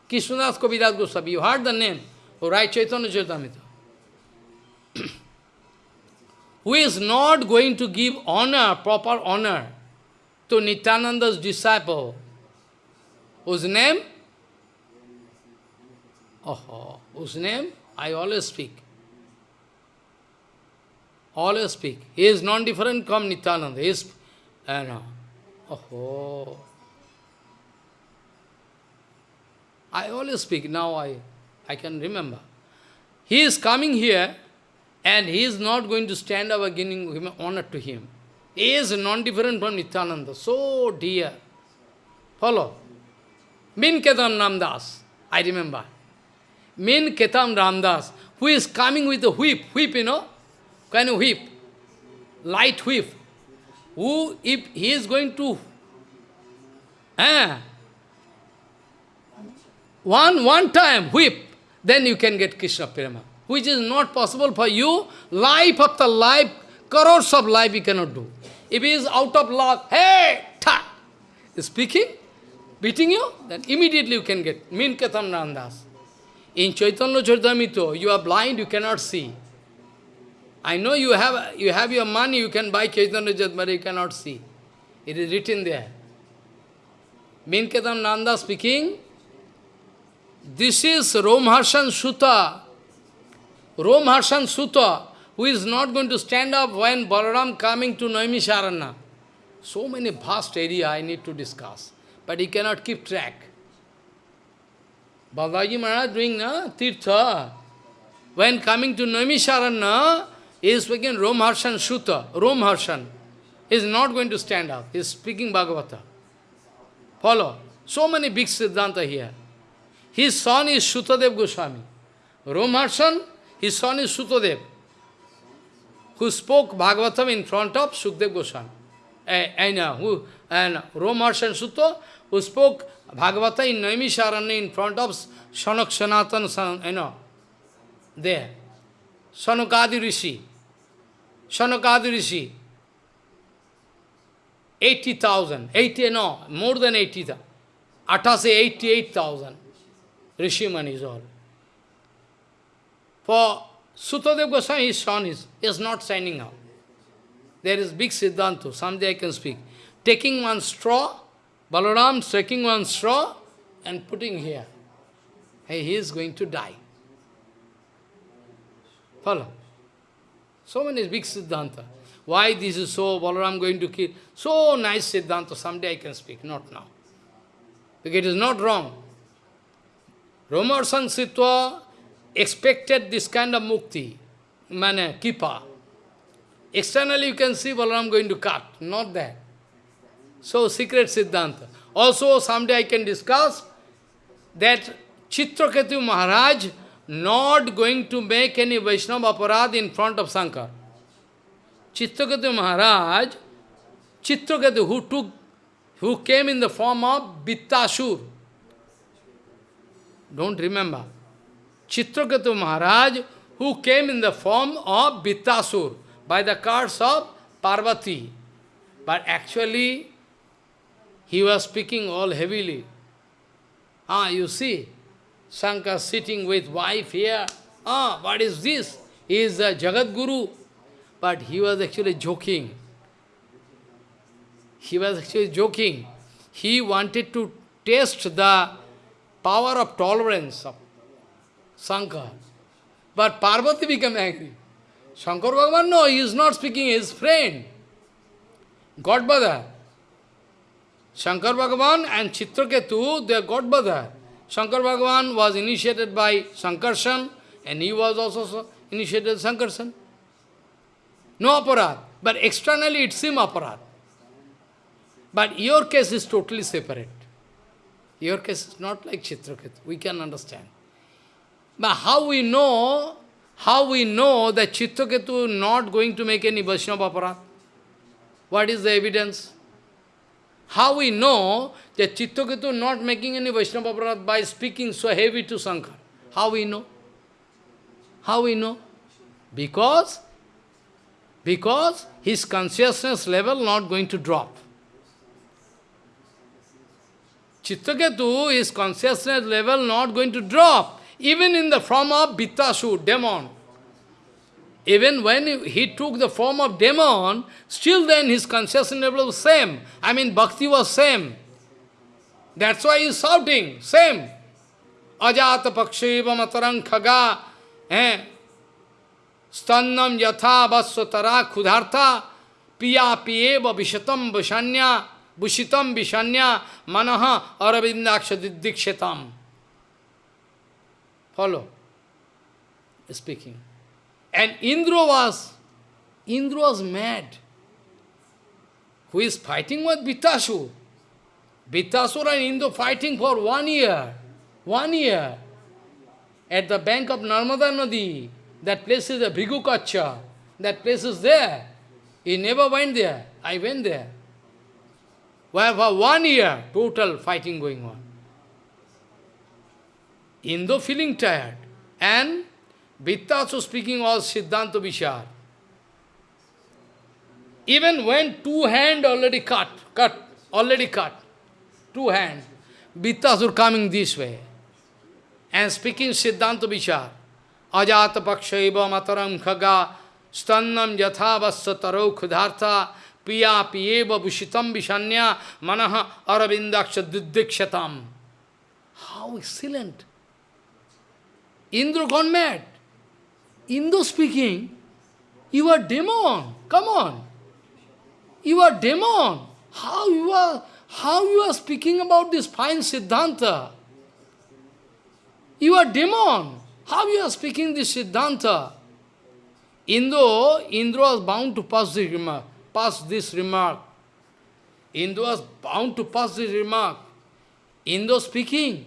Krishnadas Kaviraj Goswami, you heard the name, who Chaitanya Charitamrita. *clears throat* who is not going to give honor, proper honor, to Nityananda's disciple, whose name? Oh, whose name? I always speak. Always speak. He is non-different from Nityananda. He is, uh, no. Oh, I always speak. Now I, I can remember. He is coming here and he is not going to stand up giving honor to him. He is non-different from Nityananda. So dear. Follow. Min Ketam Ramdas. I remember. Min Ketam Ramdas, who is coming with a whip, whip, you know, kind of whip, light whip, who, if he is going to, eh, one, one time whip, then you can get Krishna Prema, which is not possible for you, life after life, crores of life you cannot do. If he is out of luck, hey, ta, speaking, beating you, then immediately you can get Min Katham Nandas. In Chaitanya Charitamrita, you are blind, you cannot see. I know you have you have your money, you can buy Chaitanya Charitamrita, you cannot see. It is written there. Min Nanda speaking, this is Romharshan Sutta. Romharshan Sutta, who is not going to stand up when Balaram coming to Naimisharana. So many vast area I need to discuss but he cannot keep track. Balaji Maharaj doing na, Tirtha. When coming to Naimisharana, he is speaking Romharshan Sutta, Romharshan. He is not going to stand up. He is speaking Bhagavata. Follow. So many big Siddhanta here. His son is Sutadev Goswami. Romharshan, his son is Sutadev, who spoke Bhagavatam in front of Sukdev Goswami. And, uh, who, and Sutta, who spoke Bhagavata in Naimisharanya in front of Shanak Sanatan, you know, there. Sanukadi Rishi. Sanukadi Rishi. 80,000. 80, no, more than 80,000. Atta say 88,000. Rishi is all. For Sutadev Goswami, his son is, is not signing out. There is big Siddhanta, someday I can speak. Taking one straw, Balaram taking one straw and putting here. Hey, he is going to die. Follow. So many big Siddhanta. Why this is so, Balaram going to kill? So nice Siddhanta, someday I can speak, not now. Because it is not wrong. Romarsan Sitwa expected this kind of mukti, mane, kipa. Externally you can see Balaram going to cut, not that. So, secret Siddhanta. Also, someday I can discuss that Chitraketu Maharaj not going to make any Vaishnava aparad in front of Shankar. Chitraketu Maharaj, Chitraketu who took, who came in the form of Bittasur. Don't remember. Chitraketu Maharaj who came in the form of Bittasur by the cards of Parvati. But actually, he was speaking all heavily. Ah, you see, Shankar sitting with wife here. Ah, what is this? He is Jagat Guru. But he was actually joking. He was actually joking. He wanted to test the power of tolerance of Shankar. But Parvati became angry. Shankar Bhagavan, no, he is not speaking, his friend. Godmother. Shankar Bhagavan and Chitraketu, they are God. Shankar Bhagavan was initiated by Sankarshan and he was also initiated Sankarshan. No aparat, but externally it seems aparat. But your case is totally separate. Your case is not like Chitraketu, we can understand. But how we know, how we know that Chitraketu not going to make any Vaishnava aparat? What is the evidence? How we know that Chitraketu not making any Vaishnava aparat by speaking so heavy to Shankar? How we know? How we know? Because, because his consciousness level not going to drop. Chitraketu, his consciousness level not going to drop, even in the form of Bittasur, demon. Even when he took the form of demon, still then his consciousness level was same. I mean, bhakti was same. That's why he's shouting, same. ajata paksheva matarang khaga, eh? stannam yatha vasvatara khudhartha, piya piyeva vishatam vishanya, bushitam vishanya, manaha aravindaksha dikshetam. Follow. Speaking. And Indra was, Indra was mad. Who is fighting with Vitasur? Vitasur and Indra fighting for one year. One year. At the bank of Narmada Nadi. That place is a Bhigukacha. That place is there. He never went there. I went there. Where for one year, total fighting going on. Indo feeling tired. And Vittasu speaking all Siddhanta Vishar. Even when two hand already cut, cut, already cut, two hand, Vittasur coming this way and speaking Siddhanta Vishar. Ajata pakshaiva mataram khaga stannam yathavasya taro piya bushitam vishanya manaha aravindaksha didikshatam. How excellent! Indra gone mad. Indra speaking, you are demon, come on. You are demon. How you are, how you are speaking about this fine Siddhanta? You are demon. How you are speaking this Siddhanta? Indra, Indra was bound to pass remark. Pass this remark. Indra was bound to pass this remark. Indra speaking.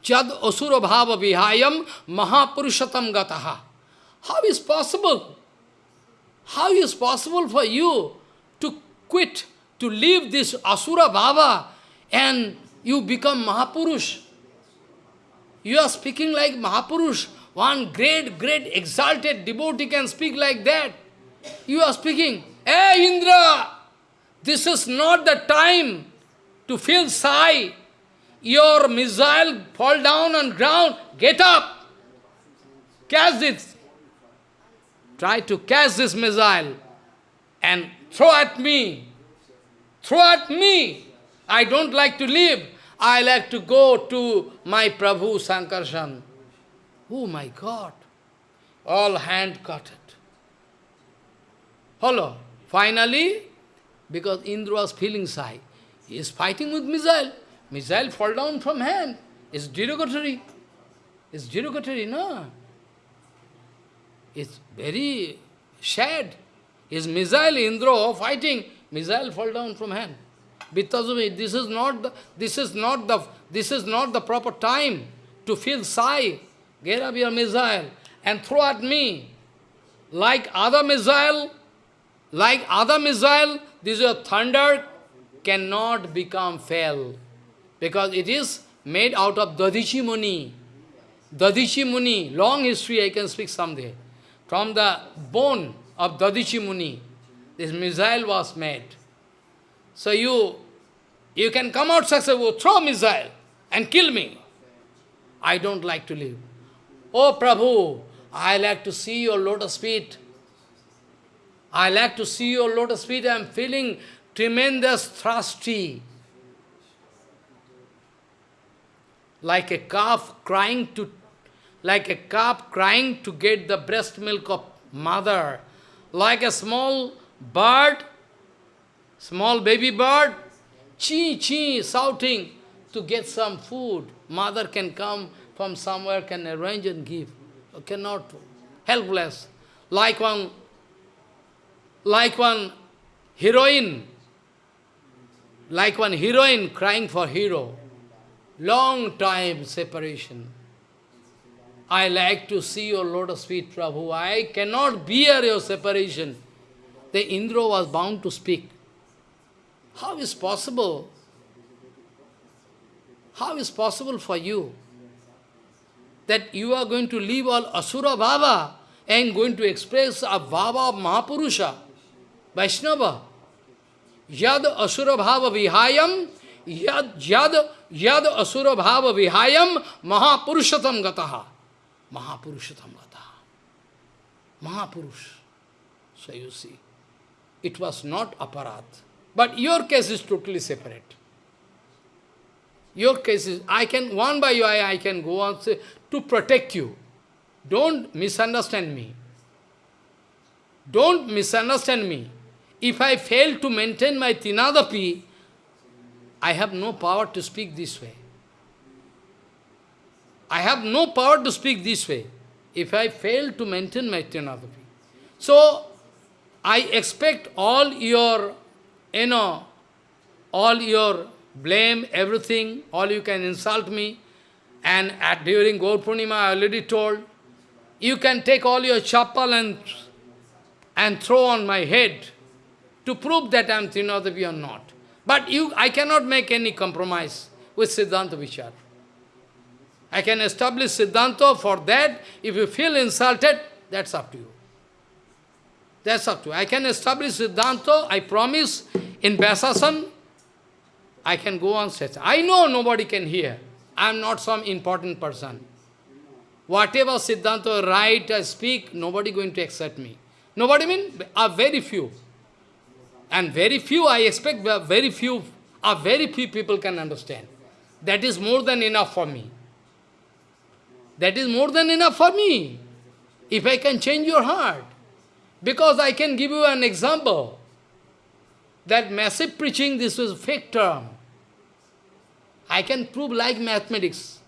Chad asura bhava vihayam mahapurushatam gataha. How is possible? How is possible for you to quit, to leave this asura bhava and you become Mahapurush? You are speaking like Mahapurush. One great, great exalted devotee can speak like that. You are speaking, Hey Indra, this is not the time to feel sigh. Your missile fall down on ground, get up, catch it, try to catch this missile and throw at me. Throw at me. I don't like to live. I like to go to my Prabhu Sankarshan. Oh my God. All hand cut it. Hello. Finally, because Indra was feeling shy, he is fighting with missile. Missile fall down from hand. It's derogatory. It's derogatory, no? It's very sad. His missile, Indra, fighting, missile fall down from hand. Vittasumi, this is not the this is not the this is not the proper time to feel sigh. Get up your missile and throw at me. Like other missile, like other missile, this is a thunder cannot become fell. Because it is made out of Dadhichi Muni. Dadhichi Muni, long history I can speak someday. From the bone of Dadhichi Muni, this missile was made. So you, you can come out successful, throw missile and kill me. I don't like to live. Oh Prabhu, I like to see your lotus feet. I like to see your lotus feet. I am feeling tremendous thirsty. Like a calf crying to like a calf crying to get the breast milk of mother, like a small bird, small baby bird, chee chee, shouting to get some food. Mother can come from somewhere, can arrange and give. Cannot, helpless. Like one, like one heroine, like one heroine crying for hero. Long time separation. I like to see your lotus feet, Prabhu. I cannot bear your separation. The Indra was bound to speak. How is possible? How is possible for you that you are going to leave all Asura Bhava and going to express a Bhava of Mahapurusha, Vaishnava? Yad Asura Bhava Vihayam, Yad, Yad, Yad Asura Bhava Vihayam, Mahapurushatam Gataha. Mahapurushatam Gata. Mahapurush. So you see, it was not aparat. But your case is totally separate. Your case is, I can, one by one, I can go on say, to protect you. Don't misunderstand me. Don't misunderstand me. If I fail to maintain my Tinadapi, I have no power to speak this way. I have no power to speak this way if I fail to maintain my Tinadapi. So, I expect all your, you know, all your blame, everything, all you can insult me. And at, during Gaur Purnima, I already told, you can take all your chapal and, and throw on my head to prove that I am Trinadavi or not. But you, I cannot make any compromise with Siddhanta Vichar. I can establish Siddhanta for that. If you feel insulted, that's up to you. That's up to you. I can establish Siddhanta, I promise, in Vyasasan, I can go on such. I know nobody can hear. I am not some important person. Whatever Siddhanta write, I speak, nobody going to accept me. Nobody mean? Are very few. And very few, I expect very few, are very few people can understand. That is more than enough for me. That is more than enough for me. If I can change your heart. Because I can give you an example. That massive preaching, this was fake term. I can prove like mathematics.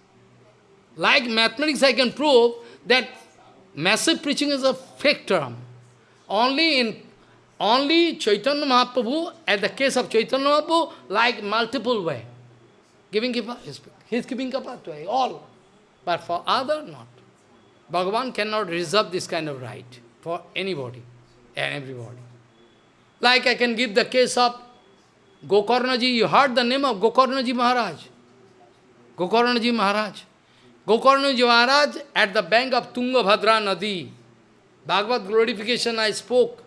Like mathematics, I can prove that massive preaching is a fake term. Only in only Chaitanya Mahaprabhu, at the case of Chaitanya Mahaprabhu, like multiple way. Giving kipa, he's giving kipa to all. But for other, not. Bhagavan cannot reserve this kind of right for anybody and everybody. Like I can give the case of Gokarnaji, you heard the name of Gokarnaji Maharaj. Gokarnaji Maharaj. Gokarnaji Maharaj at the bank of Tungabhadra Nadi. Bhagavad glorification I spoke.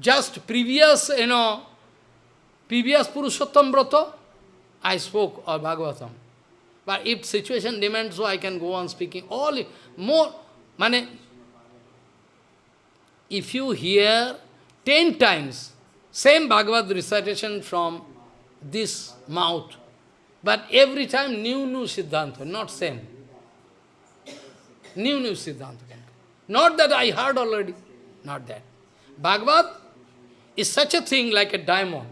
Just previous, you know, previous Purushottam Brata, I spoke of Bhagavatam. But if situation demands so, I can go on speaking all, more, mane, if you hear ten times same Bhagavad recitation from this mouth, but every time new, new Siddhanta, not same. New, new Siddhanta. Not that I heard already, not that. Bhagavad is such a thing like a diamond.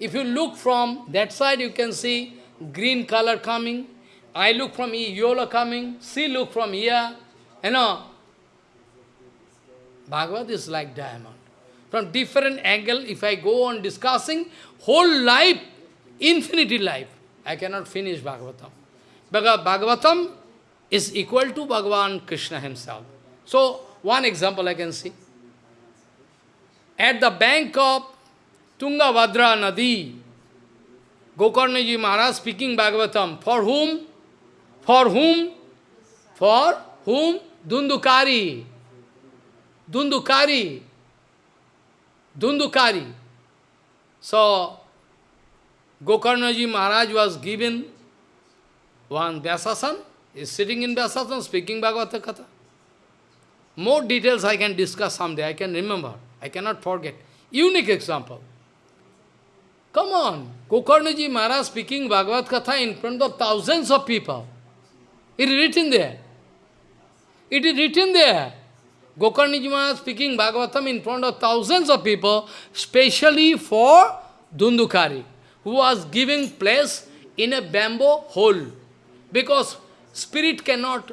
If you look from that side, you can see green color coming. I look from here, yellow coming. See, look from here. You know, Bhagavad is like diamond. From different angle, if I go on discussing, whole life, infinity life, I cannot finish Bhagavatam. Because Bhagavatam is equal to Bhagavan Krishna himself. So, one example I can see. At the bank of Tungabhadra Nadi, Gokarnaji Maharaj speaking Bhagavatam. For whom? For whom? For whom? Dhundukari. Dhundukari. Dhundukari. So, Gokarnaji Maharaj was given one Vyasasan, is sitting in Vyasasan speaking Bhagavata Katha. More details I can discuss someday, I can remember, I cannot forget. Unique example. Come on, Gokarnaji Maharaj speaking Bhagavad Katha in front of thousands of people. It is written there. It is written there. Gokarnaji Maharaj speaking Bhagavatam in front of thousands of people, specially for Dhundukari, who was giving place in a bamboo hole. Because spirit cannot,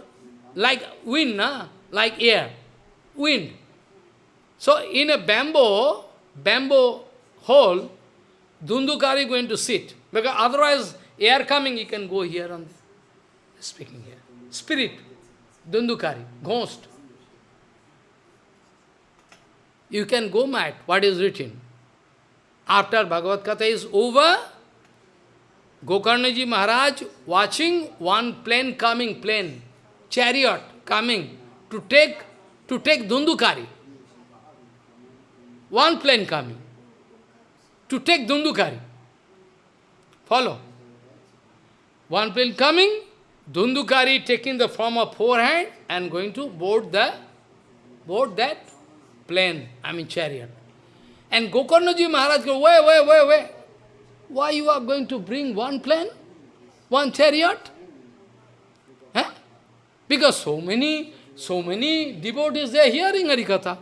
like wind, na? like air, wind. So in a bamboo, bamboo hole, Dhundukari going to sit. Because otherwise, air coming, he can go here and. Speaking here. Spirit, Dhundukari, ghost. You can go mad, what is written. After Bhagavad Gita is over, Gokarnaji Maharaj watching one plane coming, plane, chariot coming to take to take Dhundukari. One plane coming to take Dhundukari. Follow. One plane coming, Dhundukari taking the form of forehand and going to board the board that plane, I mean chariot. And Gokarnaji Maharaj go, wait, wait, wait, wait. Why you are going to bring one plane? one chariot? Eh? Because so many, so many devotees, they are hearing Harikatha.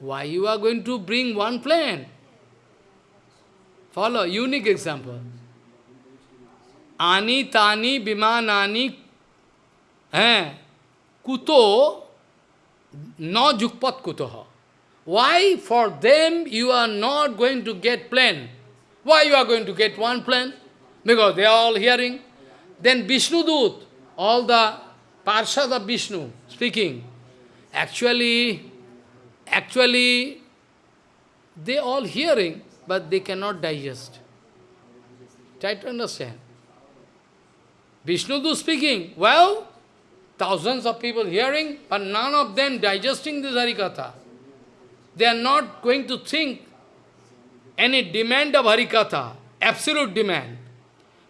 Why you are going to bring one plane? Follow, unique example. Ani tani bimanani eh, kuto no jukpat kutoha. Why for them you are not going to get plane? Why you are going to get one plane? Because they are all hearing. Then Vishnu Dut, all the Parshad of Vishnu speaking, actually, actually, they all hearing, but they cannot digest. Try to understand. Vishnu Dut speaking, well, thousands of people hearing, but none of them digesting this Harikatha. They are not going to think any demand of Harikatha, absolute demand.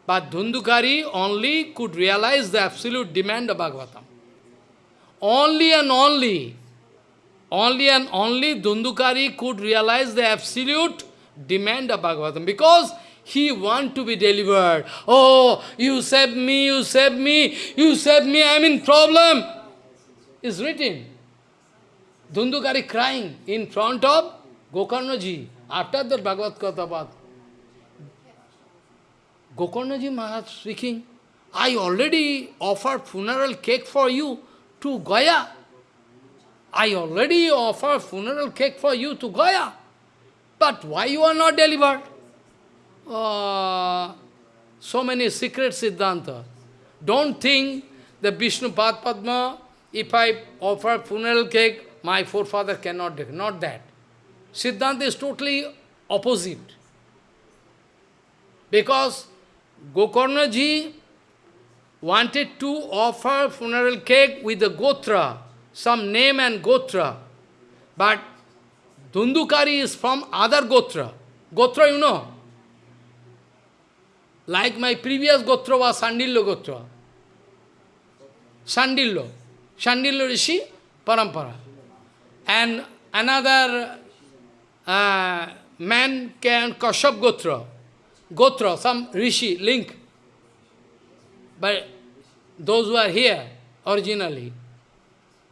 But Dhundukari only could realize the absolute demand of Bhagavatam. Only and only, only and only Dhundukari could realize the absolute demand of Bhagavatam. Because he want to be delivered. Oh, you save me, you save me, you save me, I am in problem. Is written. Dhundukari crying in front of Gokarnaji after the Bhagavad Katha. Gokarnaji Maharaj speaking, I already offered funeral cake for you to Gaya. I already offered funeral cake for you to Gaya. But why you are not delivered? So many secret Siddhanta. Don't think the Vishnu Pad Padma, if I offer funeral cake, my forefather cannot do Not that. Siddhanta is totally opposite. Because Gokarna ji wanted to offer funeral cake with the Gotra, some name and Gotra. But Dhundukari is from other Gotra. Gotra you know. Like my previous Gotra was Sandillo Gotra. Sandillo. Sandillo Rishi, Parampara. And another uh, man can Kashyap Gotra. Gotra, some rishi, link. But those who are here originally,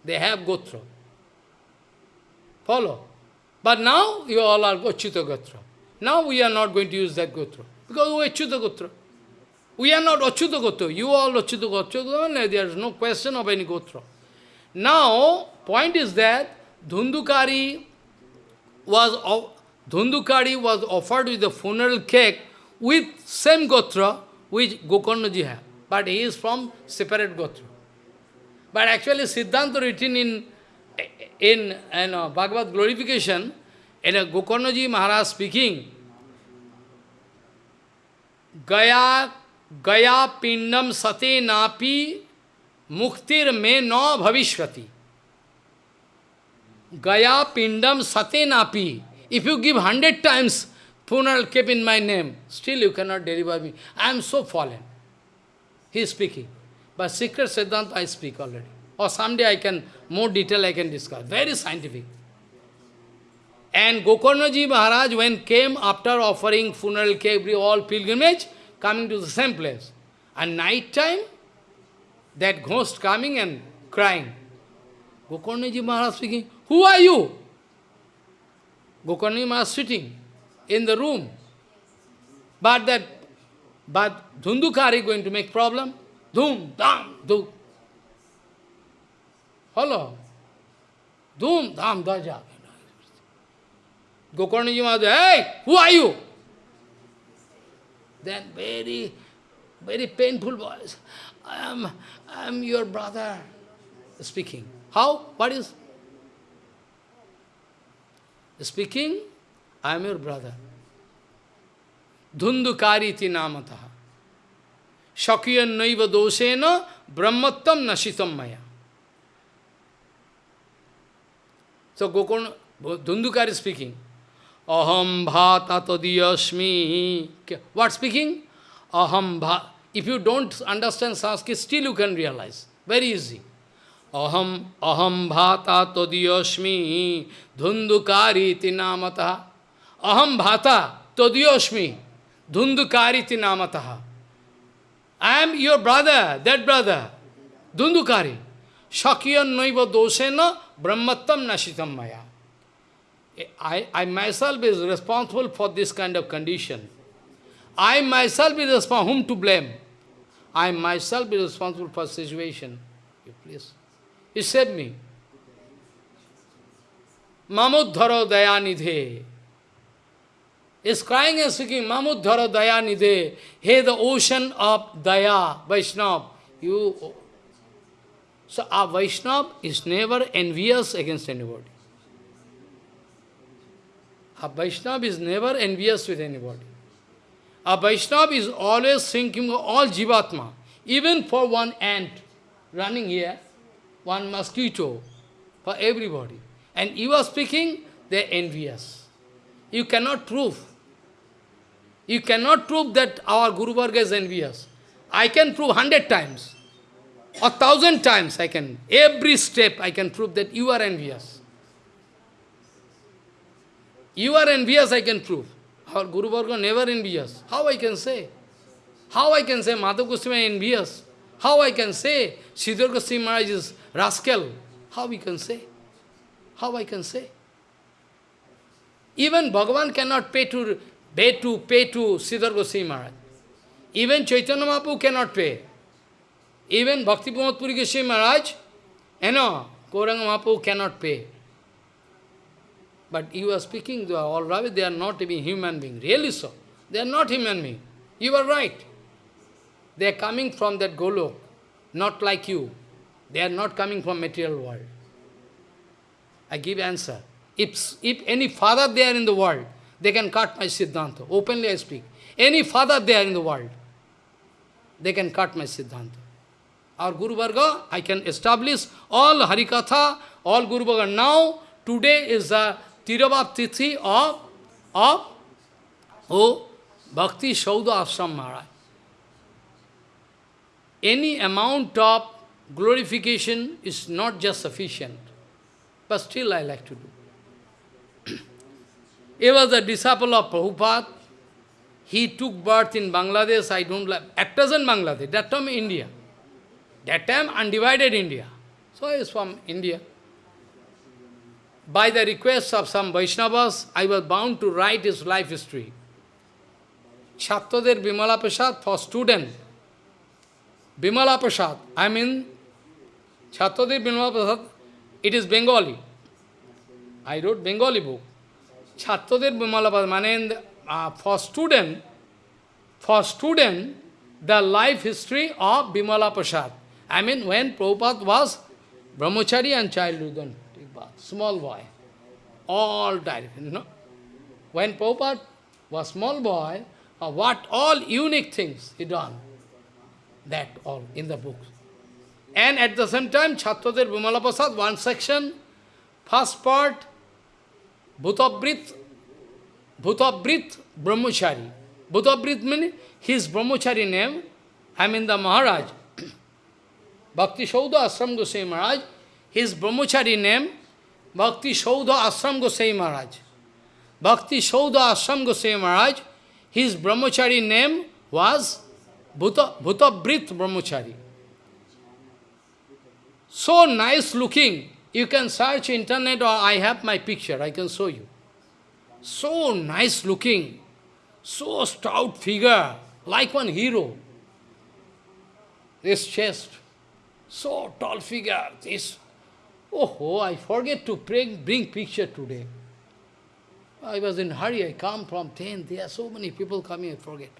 they have Gotra. Follow? But now you all are Achyuta Gotra. Now we are not going to use that Gotra. Because we are. We are not Achyuta Gotra. You all Achyuta. There is no question of any Gotra. Now, point is that Dhundukari was, Dhundukari was offered with the funeral cake with same Gotra which Gokarnaji have. But he is from separate Gotra. But actually Siddhanta written in, in you know, Bhagavad glorification, in a Gokarnaji Maharaj speaking, गया गया पिंडम सते नापी, मुक्तिर में नौ भविष्य गया पिंडम सते नापी। If you give hundred times पुनर keep in my name still you can not deliver me I am so fallen he speaking but secret siddhanta I speak already or someday I can more detail I can discuss very scientific And Gokarnaji Maharaj, when came after offering funeral cake, all pilgrimage, coming to the same place. And night time, that ghost coming and crying. Gokarnaji Maharaj speaking, Who are you? Gokarnaji Maharaj sitting in the room. But that, but Dhundukari going to make problem. Dhum, dham, dhum. Hello? Dhum, dham, daja. Gokarnaji Maharaj, hey, who are you? Then very, very painful voice. I am, I am your brother speaking. How? What is? Speaking, I am your brother. Dhundukari ti namataha. Shakyan naiva dosena brahmattam nashitam maya. So Gokon, Dhundukari speaking. Aham bhata tadiyasmi. What speaking? Aham bhata. If you don't understand Sanskrit, still you can realize. Very easy. Aham, aham bhata tadiyasmi dhundukari iti namataha. Aham bhata tadiyasmi. Dhundukariti namataha. I am your brother, that brother. Dhundukari. Shakyan noiva dosena brahmattam nashitam maya. I, I myself is responsible for this kind of condition. I myself is responsible. Whom to blame? I myself is responsible for situation. You please. You save me. Mamuddhara dayanidhe. Is crying and speaking, Mamuddhara dayanidhe. Hey, the ocean of Daya, Vaishnava. You. So a Vaishnava is never envious against anybody. A Vaishnava is never envious with anybody. A Vaishnava is always thinking of all Jivatma, even for one ant running here, one mosquito, for everybody. And you are speaking, they are envious. You cannot prove. You cannot prove that our Guru Varga is envious. I can prove hundred times, or thousand times I can. Every step I can prove that you are envious. You are envious, I can prove. Our Guru Varga never envious. How I can say? How I can say Madhav Goswami envious? How I can say Sridhar Goswami Maharaj is rascal? How we can say? How I can say? Even Bhagavan cannot pay to pay to pay to Sridhar Goswami Maharaj. Even Chaitanya Mahaprabhu cannot pay. Even Bhakti Puri Goswami Maharaj, you know, Gauranga Mahaprabhu cannot pay. But you are speaking, they are all right, they are not even human being. Really so. They are not human being. You are right. They are coming from that Golok, not like you. They are not coming from material world. I give answer. If, if any father there in the world, they can cut my Siddhanta. Openly I speak. Any father there in the world, they can cut my Siddhanta. Our Guru Varga, I can establish all Harikatha, all Guru Varga. Now, today is the Tirabhav Tithi of, of oh, Bhakti Saudha Ashram Maharaj. Any amount of glorification is not just sufficient, but still I like to do. he was a disciple of Prabhupada. He took birth in Bangladesh, I don't like, at present Bangladesh, that time India. That time undivided India. So he is from India by the request of some Vaishnavas, I was bound to write his life history. Chatrader Bimala Prasad for student. Bimala Prasad, I mean, Chatrader Bimala Prasad, it is Bengali. I wrote Bengali book. Chatrader Bimala Prasad, uh, for student, for student, the life history of Bimala Prasad. I mean, when Prabhupada was brahmachari and childhood small boy, all died, you know. When Prabhupada was small boy, uh, what all unique things he done, that all in the books. And at the same time, Chatradir Bimala Prasad, one section, first part, Bhutabrit, Bhutabrit Brahmachari. Bhutabrit means his Brahmachari name, I mean the Maharaj, *coughs* Bhakti Saudha Asram Goswami Maharaj, his Brahmachari name Bhakti Saudha Ashram Gosai Maharaj. Bhakti Saudha Ashram Gosai Maharaj, his brahmachari name was Bhuta, Bhutabrit Brahmachari. So nice looking. You can search internet or I have my picture, I can show you. So nice looking, so stout figure, like one hero. This chest, so tall figure, this Oh, I forget to bring, bring picture today. I was in hurry, I come from 10, there are so many people coming, I forget.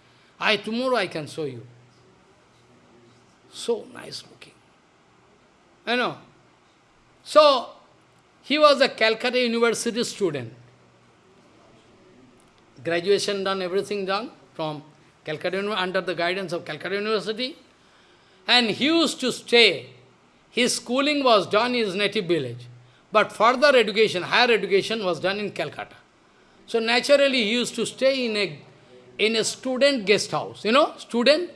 I, tomorrow I can show you. So nice looking. You know. So, he was a Calcutta University student. Graduation done, everything done from Calcutta, under the guidance of Calcutta University. And he used to stay his schooling was done in his native village. But further education, higher education was done in Calcutta. So naturally he used to stay in a, in a student guest house. You know, student,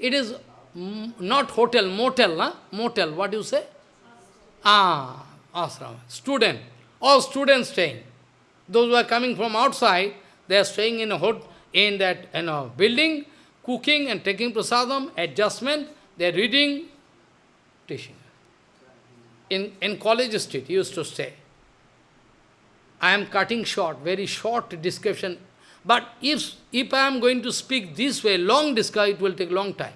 it is not hotel, motel, huh? motel, what do you say? Ah, ashram, student. All students staying. Those who are coming from outside, they are staying in a, hot, in that you know, building, cooking and taking prasadam, adjustment, they are reading, teaching. In, in college street, he used to stay. I am cutting short, very short description. But if, if I am going to speak this way, long discussion, it will take long time.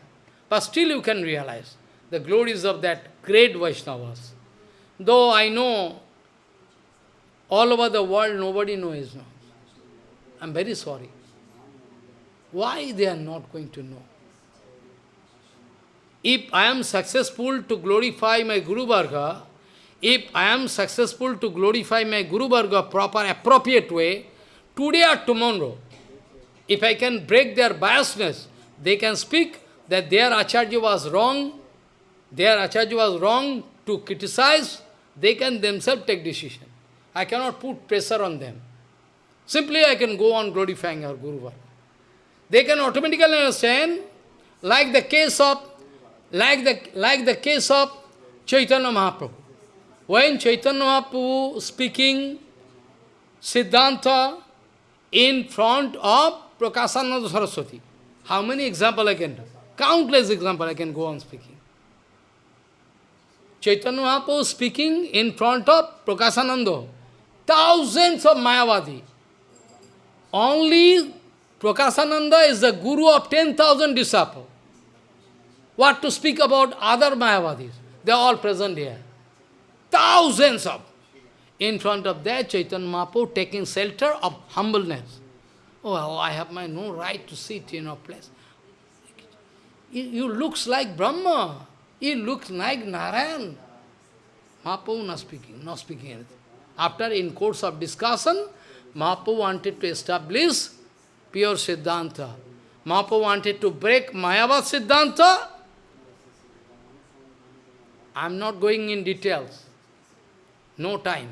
But still you can realize the glories of that great Vaishnavas. Though I know all over the world nobody knows his. I am very sorry. Why they are not going to know? If I am successful to glorify my Guru Varga, if I am successful to glorify my Guru Varga proper, appropriate way, today or tomorrow, if I can break their biasness, they can speak that their Acharya was wrong, their Acharya was wrong to criticize, they can themselves take decision. I cannot put pressure on them. Simply I can go on glorifying our Guru Varga. They can automatically understand, like the case of, like the, like the case of Chaitanya Mahaprabhu. When Chaitanya Mahaprabhu speaking Siddhanta in front of Prakasananda Saraswati, how many examples I can do? Countless examples I can go on speaking. Chaitanya Mahaprabhu speaking in front of Prakasananda, thousands of Mayavadi. Only Prakasananda is the guru of 10,000 disciples. What to speak about other Mayavadis? They are all present here. Thousands of. In front of that, Chaitanya Mahaprabhu taking shelter of humbleness. Oh, oh I have my no right to sit in a place. You looks like Brahma. He looks like Narayan. Mahaprabhu not speaking, not speaking anything. After, in course of discussion, Mahaprabhu wanted to establish pure Siddhanta. Mahaprabhu wanted to break Mayavad Siddhanta. I am not going in details. No time.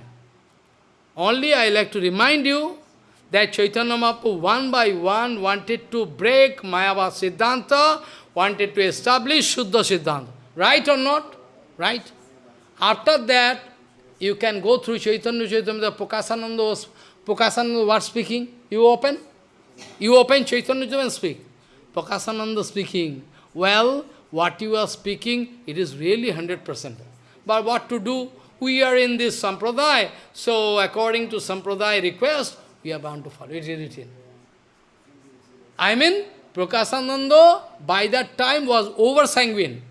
Only I like to remind you that Chaitanya Mahaprabhu one by one wanted to break Mayavad Siddhanta, wanted to establish Shuddha Siddhanta. Right or not? Right? After that, you can go through Chaitanya Chaitanya, the Prakasananda was, Prakasananda was speaking. You open? You open Chaitanya and speak. Prakasananda speaking. Well, what you are speaking, it is really 100%. But what to do? We are in this sampradaya, so according to sampradaya request, we are bound to follow. It is written. I mean, Prakasananda by that time was over sanguine.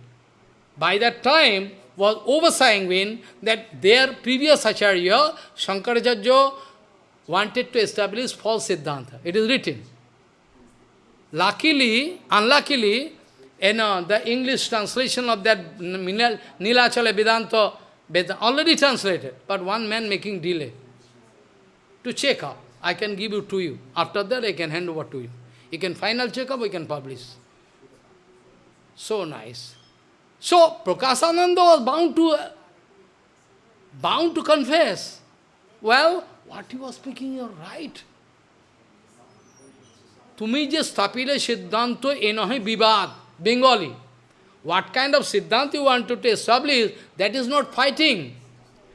By that time was over sanguine that their previous Acharya, Shankaracharya, wanted to establish false Siddhanta. It is written. Luckily, unluckily, you know, the English translation of that Nilachala Vedanta already translated, but one man making delay to check up. I can give you to you. After that, I can hand over to you. You can final check up, we can publish. So nice. So, Prakasananda was bound to, bound to confess. Well, what he was speaking, you're right. তুমি যে স্থাপিলে সিদ্ধান্ত এ নহে বিবাদ Bengali. What kind of Siddhanta you want to establish, that is not fighting.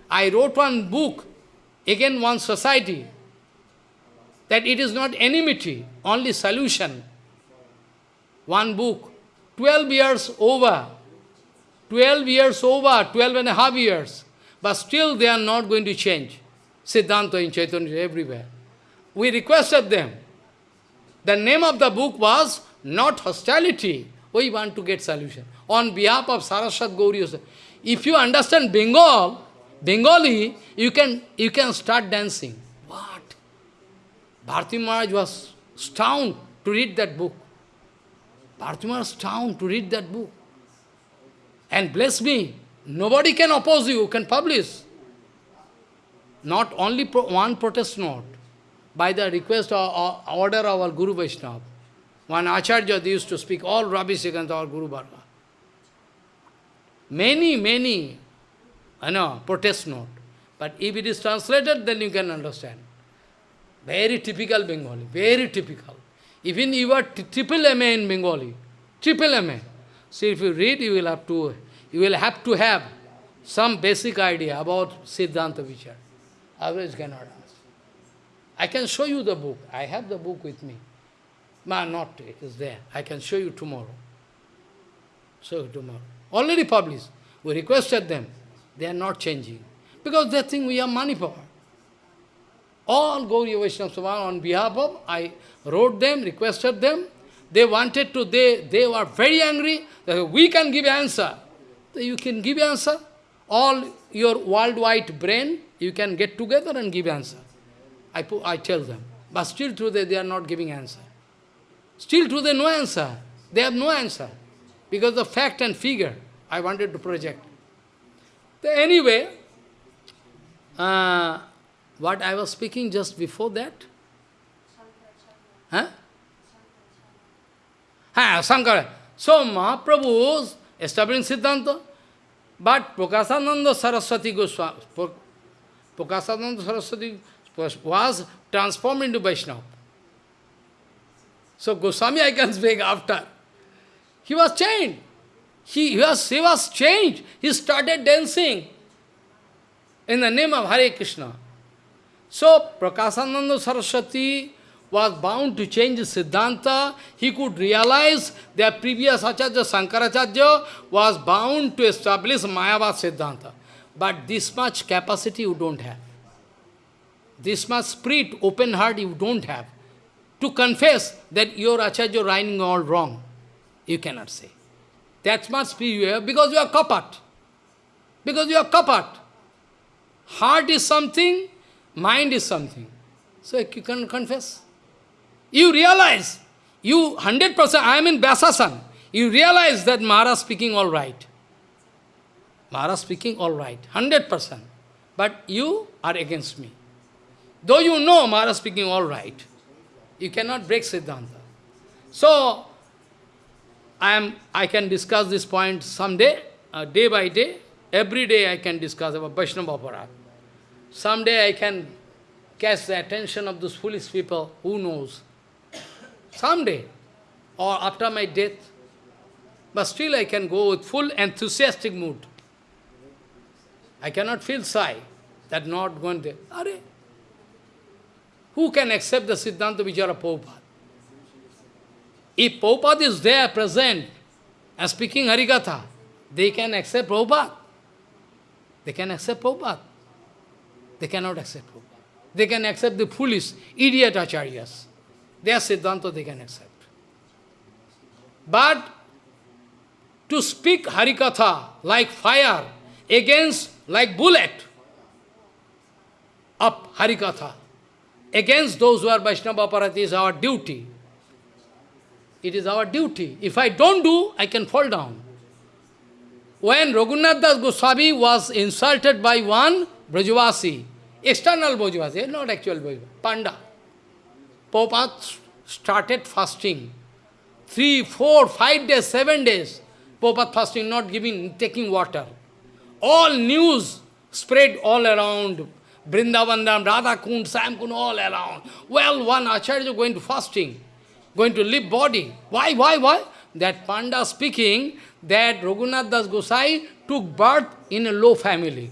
I wrote one book, again one society, that it is not enmity, only solution. One book, 12 years over, 12 years over, 12 and a half years, but still they are not going to change. Siddhanta in Chaitanya everywhere. We requested them. The name of the book was not hostility, we want to get solution. On behalf of Saraswat Gauri, if you understand Bengal, Bengali, you can, you can start dancing. What? Bharati Maharaj was stunned to read that book. Bharati Maharaj stunned to read that book. And bless me, nobody can oppose you, can publish. Not only pro one protest note, by the request or, or order of our Guru Vaishnava. One Acharya, used to speak all rubbish against our Guru Varga. Many, many, I know, protest note. But if it is translated, then you can understand. Very typical Bengali, very typical. Even you are triple MA in Bengali, triple MA. So if you read, you will have to, you will have to have some basic idea about Siddhanta Vichar. Otherwise cannot ask. I can show you the book. I have the book with me. But not, it is there. I can show you tomorrow. Show you tomorrow. Already published. We requested them. They are not changing. Because they think we have money power. All Gauriya Vaishnava on behalf of, I wrote them, requested them. They wanted to, they, they were very angry. That we can give answer. You can give answer. All your worldwide brain, you can get together and give answer. I, put, I tell them. But still today they are not giving answer. Still today no answer. They have no answer. Because the fact and figure I wanted to project. Anyway, uh, what I was speaking just before that? Huh? Ha, Sankara. So Mahaprabhu established Siddhanta, but Prakasananda Saraswati Goswami, Prakasananda Saraswati was transformed into Vaishnava. So Goswami I can speak after. He was changed. He, he, was, he was changed. He started dancing in the name of Hare Krishna. So Prakasananda Saraswati was bound to change Siddhanta. He could realize that previous Acharya Sankaracharya was bound to establish Mayavad Siddhanta. But this much capacity you don't have. This much spirit, open heart you don't have. To confess that your Acharya writing all wrong. You cannot say. That much spirit you because you are kapat. Because you are kapat. Heart is something, mind is something. So you can confess. You realize, you 100%, I am in Vyasasan. You realize that Maharaj speaking all right. Maharaj speaking all right, 100%. But you are against me. Though you know Maharaj speaking all right, you cannot break Siddhanta. So, I, am, I can discuss this point someday, uh, day by day. Every day I can discuss about Vaishnava Aparadh. Someday I can catch the attention of those foolish people, who knows. Someday, or after my death. But still I can go with full enthusiastic mood. I cannot feel shy that not going there. Are, who can accept the Siddhanta Vichara Prabhupada? If Prabhupada is there, present, and speaking Harikatha, they can accept Prabhupada. They can accept Prabhupada. They cannot accept Prabhupada. They can accept the foolish, idiot acharyas. Their Siddhanta they can accept. But to speak Harikatha like fire against, like bullet, up Harikatha, against those who are Vaishnava is our duty. It is our duty. If I don't do, I can fall down. When Raghunath Das Goswami was insulted by one Brajavasi, external Brajavasi, not actual Brajavasi, Panda, Prabhupada started fasting. Three, four, five days, seven days, Prabhupada fasting, not giving, taking water. All news spread all around. Vrindavandam, Radha Kund, Shyam Kund, all around. Well, one Acharya going to fasting, going to leave body. Why, why, why? That Panda speaking that Raghunath Das Gosai took birth in a low family.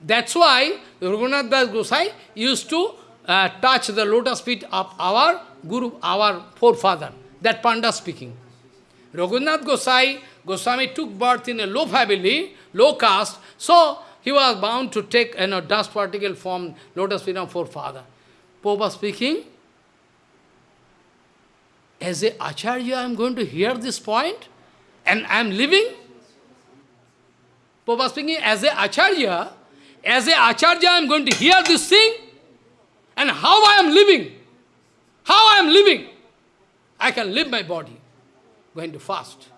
That's why Raghunath Das Gosai used to uh, touch the lotus feet of our Guru, our forefather. That Panda speaking. Raghunath Gosai, Goswami took birth in a low family, low caste, so he was bound to take you know, dust particle from lotus feet of forefather. Popa speaking, as a Acharya, I am going to hear this point, and I am living. Popa speaking, as a Acharya, as a Acharya, I am going to hear this thing, and how I am living, how I am living, I can live my body, going to fast.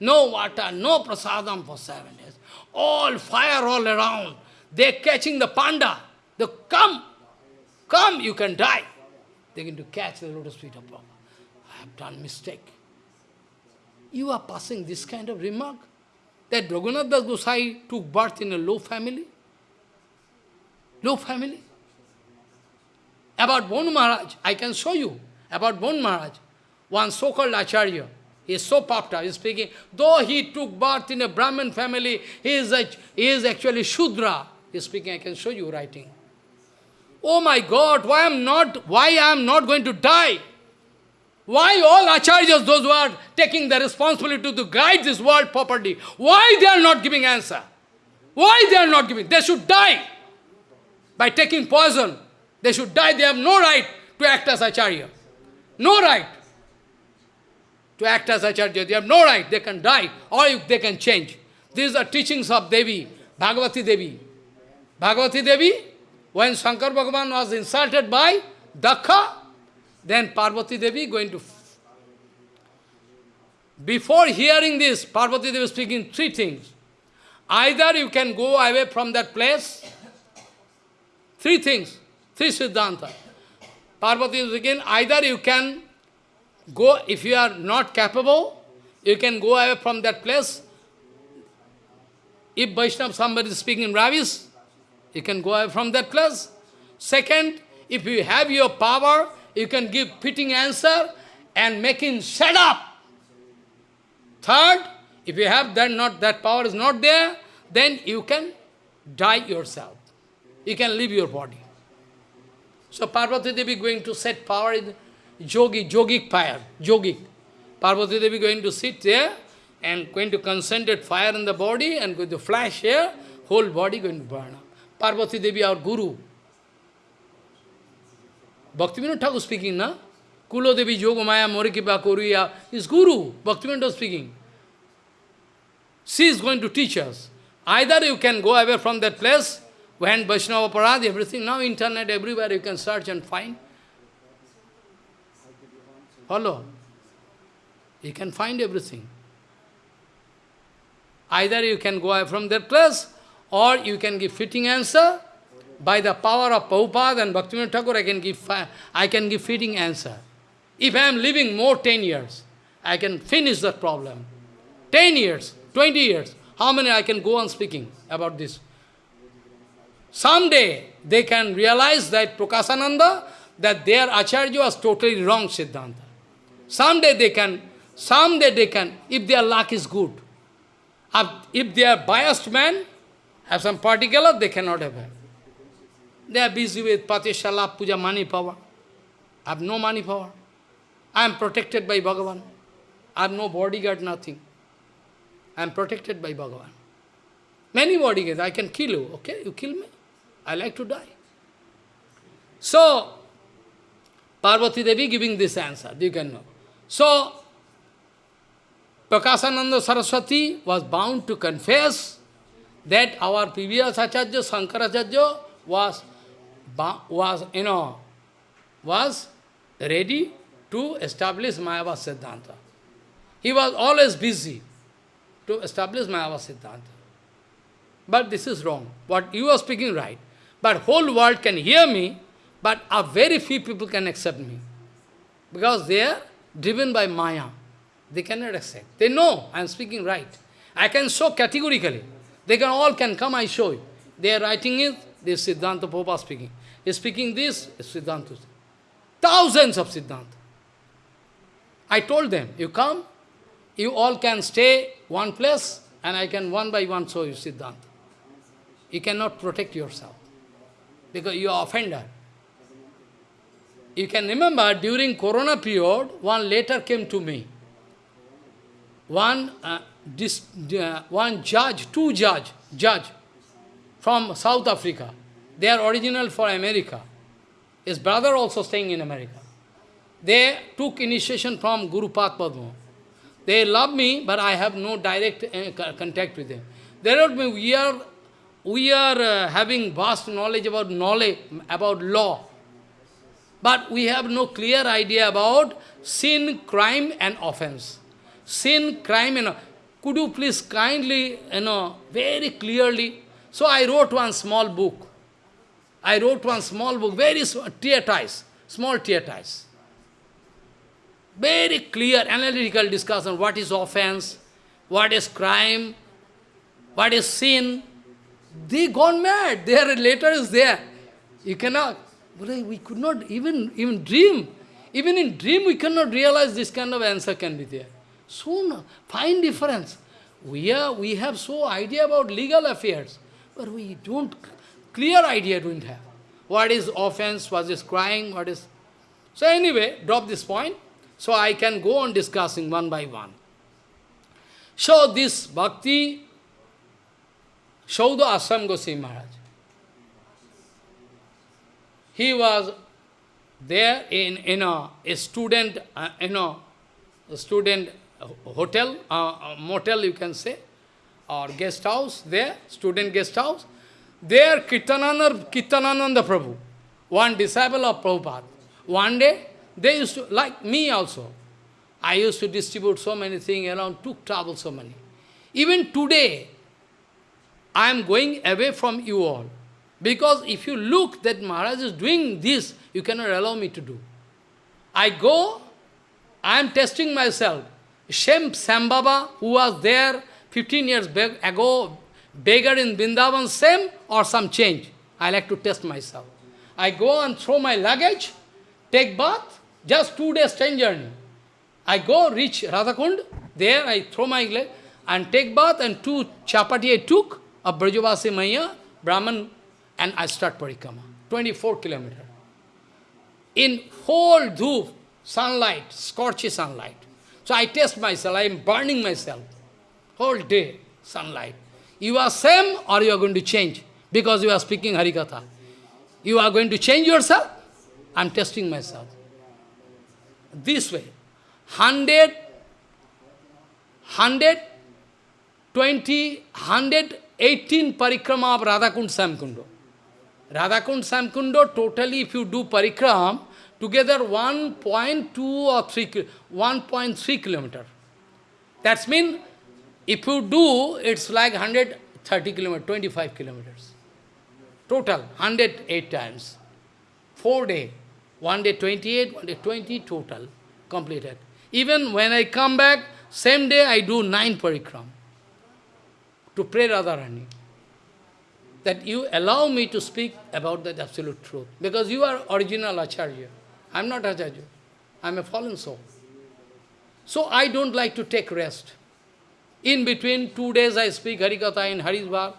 No water, no prasadam for seven days. All fire all around. They're catching the panda. They come, come, you can die. They're going to catch the lotus feet of Prabhupada. I have done mistake. You are passing this kind of remark that Raghunath Gosai took birth in a low family. Low family. About Bon Maharaj, I can show you. About Bon Maharaj, one so-called Acharya, he is so puffed up, he is speaking, though he took birth in a Brahmin family, he is, a, he is actually Shudra. He is speaking, I can show you writing. oh my God, why am not, why I am not going to die? Why all acharyas, those who are taking the responsibility to guide this world properly, why they are not giving answer? Why they are not giving? They should die by taking poison. They should die. They have no right to act as acharya. No right to act as acharya. They have no right. They can die or they can change. These are teachings of Devi, Bhagavati Devi. Bhagavati Devi, when Shankar Bhagavan was insulted by Daksha, then Parvati Devi going to... Before hearing this, Parvati Devi speaking three things. Either you can go away from that place, three things, three Siddhanta. Parvati is again, either you can go, if you are not capable, you can go away from that place. If Vaishnava, somebody is speaking in Ravis, you can go away from that place. Second, if you have your power, you can give fitting answer and make him shut up. Third, if you have that not that power is not there, then you can die yourself. You can leave your body. So Parvati Devi going to set power in yogi, yogic fire, yogic. Parvati Devi going to sit there and going to concentrate fire in the body and going to flash here, whole body going to burn. Parvati Devi, our guru. Bhaktivinoda Thakur speaking, na? Kulo Devi Yogamaya Morikipa Koruya is guru. Bhaktivinoda speaking. She is going to teach us. Either you can go away from that place, when Vaishnava Parad, everything, now internet, everywhere you can search and find. Follow? You can find everything. Either you can go from that place, or you can give fitting answer. By the power of Prabhupada and Bhaktivinoda Thakur, I can give I can give fitting answer. If I am living more 10 years, I can finish that problem. 10 years, 20 years, how many I can go on speaking about this? Someday they can realize that Prakasananda, that their Acharya was totally wrong Siddhanta. Someday they can, someday they can, if their luck is good. If they are biased men, have some particular, they cannot have. They are busy with Patishala, Puja, money power. I have no money power. I am protected by Bhagavan. I have no bodyguard, nothing. I am protected by Bhagavan. Many bodyguards, I can kill you, okay? You kill me. I like to die. So, Parvati Devi giving this answer, you can know. So, Prakasananda Saraswati was bound to confess that our previous Acharya, Shankaracharya, was, was, you know, was ready to establish Mayava Siddhanta. He was always busy to establish Mayava Siddhanta. But this is wrong. What you are speaking right. But whole world can hear me, but a very few people can accept me. Because they are driven by Maya. They cannot accept. They know I am speaking right. I can show categorically. They can all can come, I show you. They are writing it, this Siddhanta Popa speaking. He is speaking this, Siddhanta. Thousands of Siddhanta. I told them, you come, you all can stay one place, and I can one by one show you Siddhanta. You cannot protect yourself, because you are offender. You can remember, during Corona period, one letter came to me. One, uh, this, uh, one judge, two judge, judge from South Africa. They are original for America. His brother also staying in America. They took initiation from Guru Padma. They love me, but I have no direct uh, contact with them. They wrote me, we are, we are uh, having vast knowledge about knowledge, about law. But we have no clear idea about sin, crime and offense. Sin, crime and could you please kindly, you know, very clearly. So I wrote one small book. I wrote one small book, very small, treatise, small treatise. Very clear analytical discussion, what is offense, what is crime, what is sin. They gone mad, their letter is there. You cannot, we could not even, even dream. Even in dream we cannot realize this kind of answer can be there. Soon, fine difference. We, are, we have so idea about legal affairs, but we don't, clear idea don't have. what is offense, what is crying, what is... So anyway, drop this point, so I can go on discussing one by one. So this bhakti, Saudha Asam Goswami Maharaj, he was there in, in a, a student, uh, a, a student hotel, uh, motel you can say, or guest house there, student guest house. There Kirtanananda, Kirtanananda Prabhu, one disciple of Prabhupada. One day, they used to, like me also, I used to distribute so many things around, took trouble so many. Even today, I am going away from you all. Because if you look that Maharaj is doing this, you cannot allow me to do. I go, I am testing myself. Shem Sambhava, who was there 15 years ago, beggar in Vrindavan, same or some change? I like to test myself. I go and throw my luggage, take bath, just two days train journey. I go, reach Radhakund, there I throw my leg and take bath and two chapati I took of Brajavasi Maya, Brahman, and I start parikrama, 24 kilometer. In whole dhoop, sunlight, scorchy sunlight. So I test myself, I am burning myself. Whole day, sunlight. You are same or you are going to change because you are speaking Harikatha. You are going to change yourself? I am testing myself. This way. 100, 120, 118 parikrama of Radhakund Samkundo. Radhakund Samkundo, totally if you do parikram, together 1.2 or 3, 1.3 kilometer. That's mean, if you do, it's like 130 kilometers, 25 kilometers. Total, 108 times. Four day. One day 28, one day 20, total, completed. Even when I come back, same day I do nine parikram to pray Radharani. That you allow me to speak about that absolute truth. Because you are original Acharya. I am not Acharya. I am a fallen soul. So I don't like to take rest. In between, two days I speak Harikatha in Harisbagh.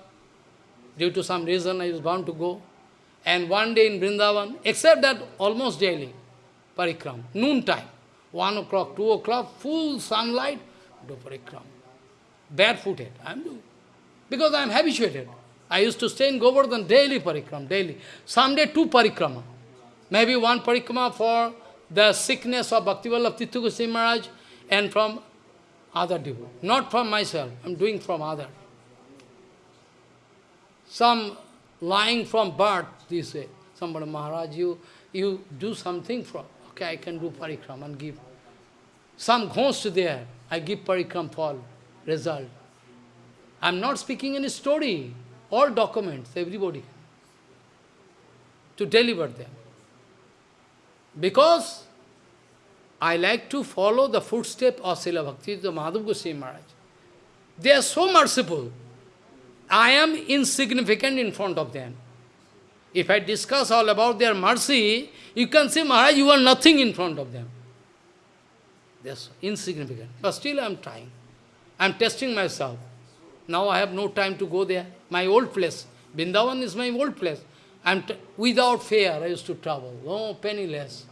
Due to some reason I was bound to go. And one day in Vrindavan, except that almost daily, parikram, noon time. 1 o'clock, 2 o'clock, full sunlight, do parikram. Barefooted, I am doing. Because I am habituated. I used to stay in Govardhan daily parikram, daily. Someday two parikrama. Maybe one parikrama for the sickness of Bhaktivallabh Tirtha Goswami Maharaj and from other people. Not from myself, I am doing from other. Some lying from birth, this way. Somebody, Maharaj, you, you do something from Okay, I can do parikram and give. Some ghost there, I give parikram for result. I am not speaking any story, all documents, everybody. To deliver them. Because I like to follow the footsteps of Srila Bhakti the Madhav Goswami Maharaj. They are so merciful. I am insignificant in front of them. If I discuss all about their mercy, you can say, Maharaj, you are nothing in front of them. That's insignificant. But still I am trying. I am testing myself. Now I have no time to go there. My old place. Vrindavan is my old place. I'm without fear I used to travel. No, penniless.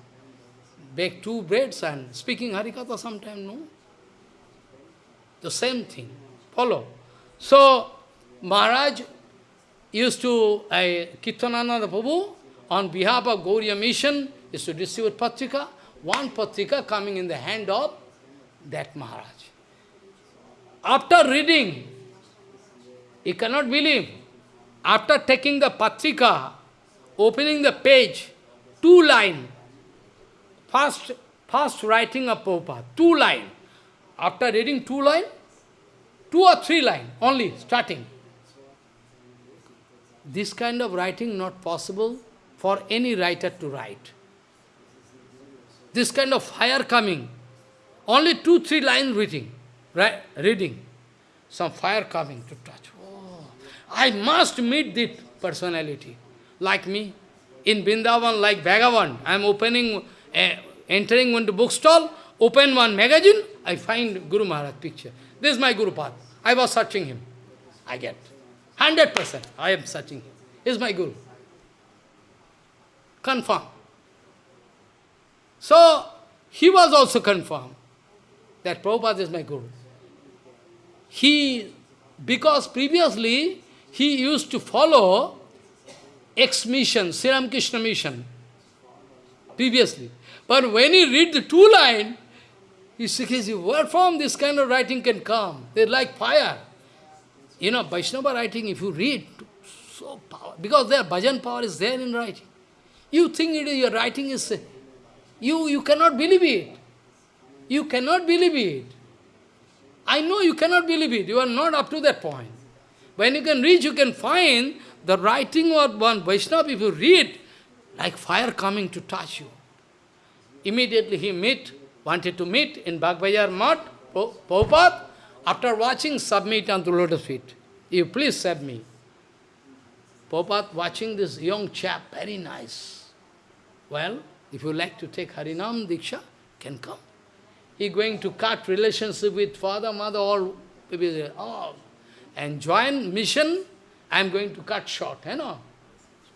Bake two breads and speaking Harikatha sometime, no? The same thing. Follow. So, Maharaj used to, uh, Kirtanananda Prabhu, on behalf of Gauriya mission, is to distribute patrika, one patrika coming in the hand of that Maharaj. After reading, you cannot believe, after taking the patrika, opening the page, two line, first, first writing of Prabhupada, two line. After reading two line, two or three line only, starting. This kind of writing not possible for any writer to write. This kind of fire coming, only two, three lines reading, right? reading, some fire coming to touch. I must meet this personality, like me. In Vrindavan, like Bhagavan, I am opening, uh, entering into bookstall, open one magazine, I find Guru Maharaj picture. This is my Guru Path. I was searching him. I get. 100% I am searching him. He is my Guru. Confirm. So, he was also confirmed that Prabhupada is my Guru. He, because previously he used to follow ex-mission, Sri Krishna mission, previously. But when he read the two line, he says, where from this kind of writing can come? They're like fire. You know, Vaishnava writing, if you read, so power, because their bhajan power is there in writing. You think it is, your writing is, you, you cannot believe it. You cannot believe it. I know you cannot believe it. You are not up to that point. When you can reach, you can find the writing of one Vaishnava, if you read, like fire coming to touch you. Immediately he meet, wanted to meet in Bagbazar Mat, Prabhupada, after watching, submit unto lotus feet. You please save me. Watching this young chap, very nice. Well, if you like to take Harinam Diksha, can come. He going to cut relationship with father, mother, all, all and join mission, I am going to cut short, you know.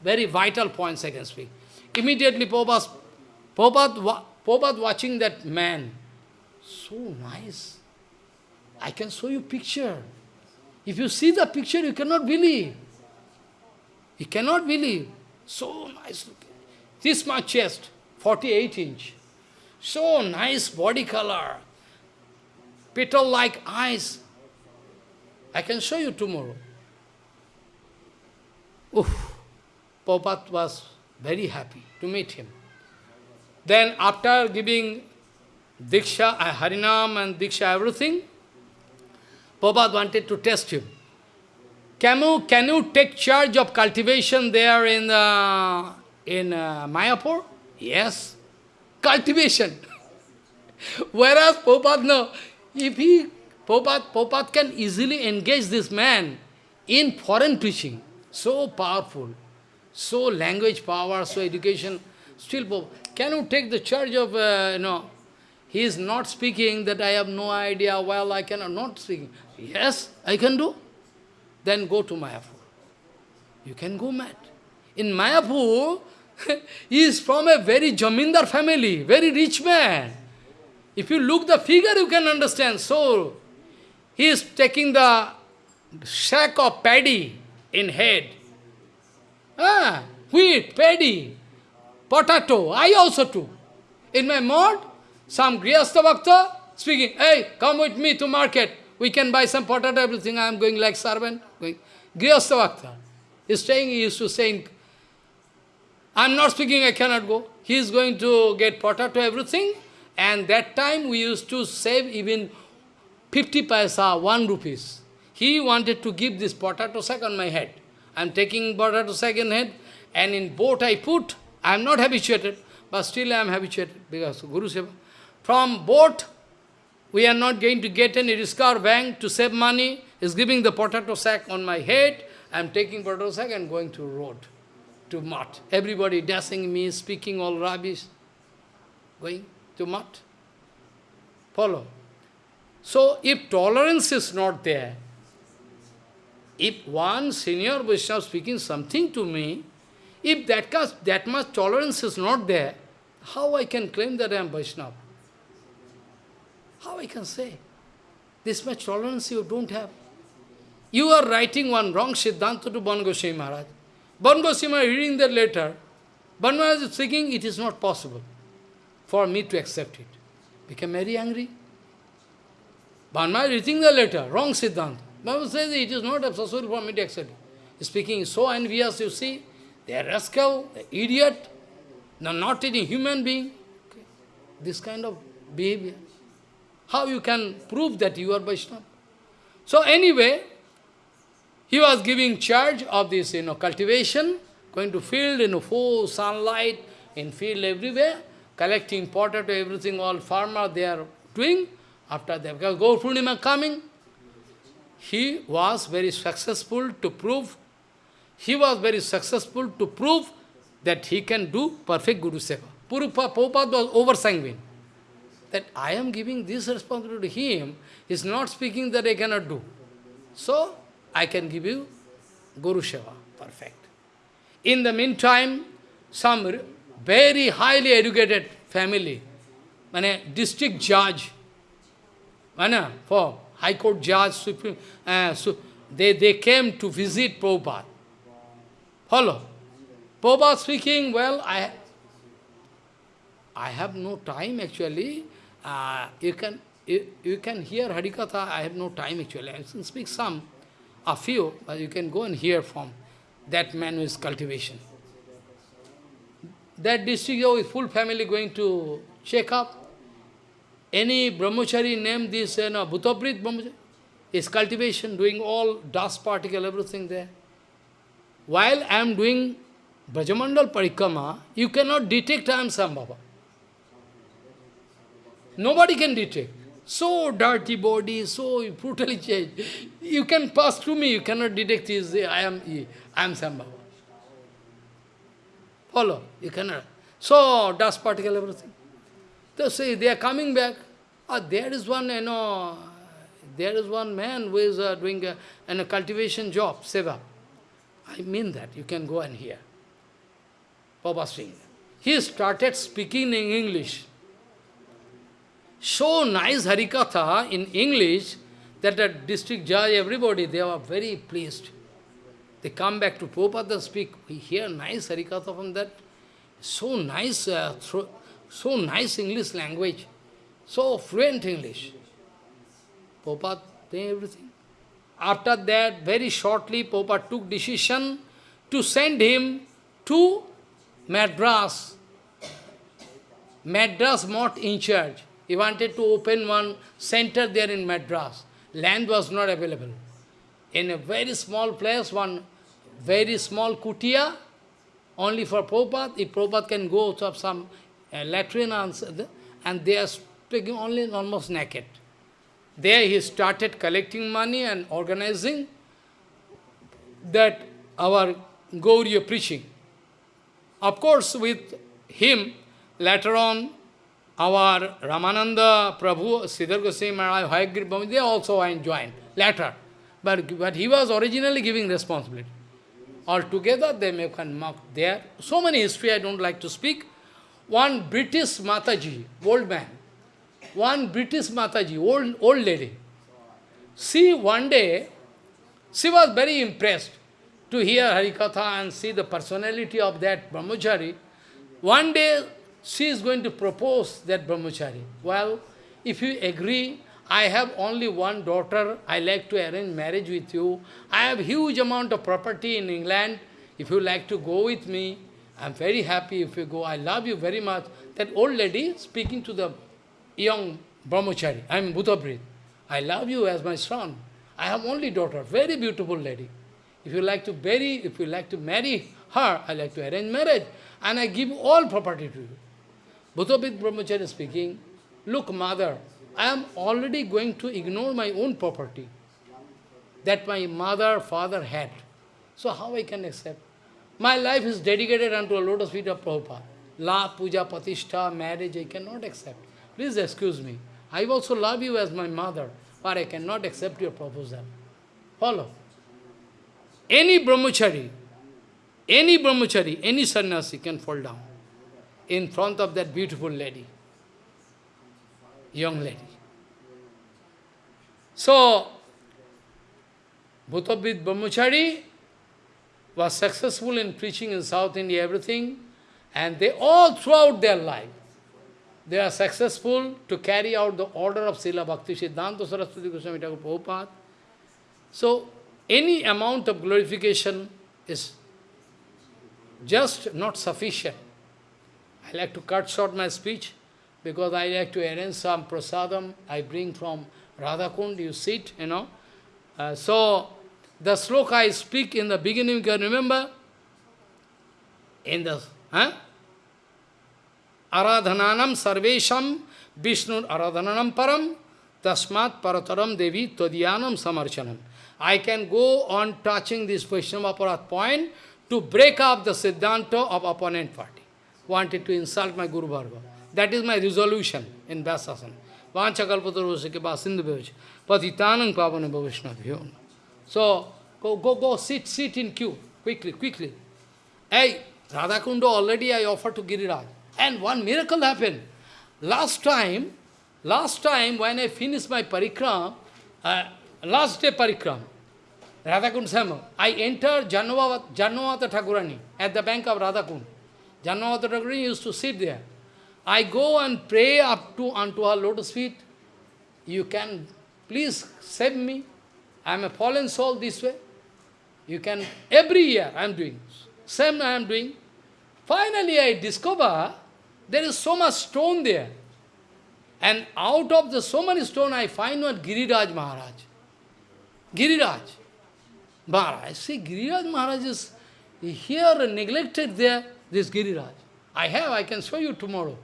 Very vital points I can speak. Immediately Prabhupada, Prabhupada, watching that man, so nice. I can show you picture. If you see the picture, you cannot believe. You cannot believe. So nice looking. This my chest, 48 inch. So nice body color. Petal-like eyes. I can show you tomorrow. Oof. Prabhupada was very happy to meet him. Then after giving Diksha, Harinam and Diksha, everything, Prabhupada wanted to test him. Can you, can you take charge of cultivation there in, uh, in uh, Mayapur? Yes. Cultivation. *laughs* Whereas Prabhupada, no. If he, Prabhupada, Prabhupada can easily engage this man in foreign preaching. So powerful. So language power, so education. Still, can you take the charge of, uh, you know, he is not speaking that I have no idea, well, I cannot, not. Yes, I can do. Then go to Mayapur. You can go mad. In Mayapur, *laughs* he is from a very Jamindar family, very rich man. If you look the figure, you can understand. So, he is taking the sack of paddy in head. Ah, wheat, paddy, potato, I also too. In my mod, some Grihastha Bhakta speaking, hey, come with me to market. We can buy some potato, everything. I am going like servant. Going. Grihastha Bhakta. He's saying, he used to say, I'm not speaking, I cannot go. He is going to get potato, everything. And that time we used to save even 50 paisa, 1 rupees. He wanted to give this potato sack on my head. I am taking potato sack in head, and in boat I put. I am not habituated, but still I am habituated because Guru Seva. From boat, we are not going to get any risk bank to save money. Is giving the potato sack on my head. I am taking potato sack and going to road, to mat. Everybody dashing me, speaking all rubbish. Going to mat. Follow. So, if tolerance is not there, if one senior Vaishnava speaking something to me, if that, that much tolerance is not there, how I can claim that I am Vaishnava? How I can say? This much tolerance you don't have. You are writing one wrong Siddhanta to Bon Goswami Maharaj. Bon Goswami Maharaj reading that letter, Bon Maharaj is thinking it is not possible for me to accept it. Became very angry. Maharaj reading the letter, wrong Siddhanta. Bible says it is not possible for me to accept. Speaking so envious, you see, they are rascal, idiot, no, not any human being. Okay. This kind of behavior. How you can prove that you are Vaishnava? So anyway, he was giving charge of this, you know, cultivation, going to field in full sunlight, in field everywhere, collecting potato, everything, all farmer they are doing. After that, because Gaur coming, he was very successful to prove, he was very successful to prove that he can do perfect Guru Seva. Prabhupada was over-sanguine that I am giving this responsibility to him, he is not speaking that I cannot do. So, I can give you Guru Seva, perfect. In the meantime, some very highly educated family, মানে district judge, মানে, for High Court judge, Supreme, uh, su they, they came to visit Prabhupada. Follow? Prabhupada speaking, well, I, I have no time actually. Uh, you can you, you can hear Harikatha, I have no time actually. I can speak some, a few, but you can go and hear from that man with cultivation. That district with full family going to check up. Any brahmachari name this, uh, you know, Bhutaprit brahmachari, is cultivation, doing all dust particle, everything there. While I am doing Brajamandal Parikrama, you cannot detect I am Sambhava. Nobody can detect. So dirty body, so brutally changed. You can pass through me, you cannot detect his, I am, I am Sambhava. Follow, you cannot. So, dust particle, everything. They say, they are coming back. Ah, there is one, you know, there is one man who is uh, doing a, a cultivation job, seva. I mean that, you can go and hear. Papa Singh. He started speaking in English so nice Harikatha in English that the district judge, everybody, they were very pleased. They come back to Prabhupada speak, we hear nice Harikatha from that. So nice, uh, so nice English language, so fluent English. Prabhupada, they everything. After that, very shortly, Prabhupada took decision to send him to Madras. Madras not in charge. He wanted to open one center there in Madras. Land was not available. In a very small place, one very small kutia, only for Prabhupada. If Prabhupada can go to some uh, latrine and, and they speaking only almost naked. There he started collecting money and organizing that our Gauriya preaching. Of course, with him, later on, our Ramananda Prabhu, Sridhar Goswami Maharaj, Hayagiri they also joined later. But, but he was originally giving responsibility. Altogether, they may can mark there. So many history I don't like to speak. One British Mataji, old man, one British Mataji, old, old lady. She one day, she was very impressed to hear Harikatha and see the personality of that brahmachari. One day, she is going to propose that brahmachari. Well, if you agree, I have only one daughter, I like to arrange marriage with you. I have huge amount of property in England. If you like to go with me, I am very happy if you go. I love you very much. That old lady speaking to the young brahmachari, I am Bhutaprit. I love you as my son. I have only daughter, very beautiful lady. If you like to marry, if you like to marry her, I like to arrange marriage, and I give all property to you. Bhutapit Brahmacharya speaking, look mother, I am already going to ignore my own property that my mother, father had. So how I can accept? My life is dedicated unto a lotus feet of Prabhupada. La, puja, patishtha, marriage, I cannot accept. Please excuse me. I also love you as my mother, but I cannot accept your proposal. Follow. Any brahmachari, any brahmachari, any sannyasi can fall down in front of that beautiful lady, young lady. So, Bhutapit Brahmachari was successful in preaching in South India, everything, and they all throughout their life, they are successful to carry out the order of Srila Bhakti Siddhanta Saraswati Goswami Thakur Prabhupada. So, any amount of glorification is just not sufficient. I like to cut short my speech because I like to arrange some prasadam I bring from Radhakund, you sit, you know. Uh, so, the sloka I speak in the beginning, you can remember? In the, huh? आराधनानम सर्वेशम विष्णु आराधनानम परम तस्मात परतरम देवी त्वदीयानम समर्चनम I can go on touching this question aparadha point to break up the siddhanta of opponent party wanted to insult my guru Bharg that is my resolution in बैसन वाच कल्पतर के बाद सिंधु पतितान पावन भविष्ण भ्यो so go go go seat seat in queue quickly quickly A Radha कुंडो already I offer to Giriraj And one miracle happened. Last time, last time when I finished my parikram, uh, last day parikram, Radhakund Sama, I entered Janavata, Thakurani at the bank of Radhakund. Janavata Thakurani used to sit there. I go and pray up to unto her lotus feet. You can please save me. I am a fallen soul this way. You can, every year I am doing. Same I am doing. Finally I discover there is so much stone there. And out of the so many stone I find one Giriraj Maharaj. Giriraj. Maharaj. See, Giriraj Maharaj is here neglected there, this Giriraj. I have, I can show you tomorrow.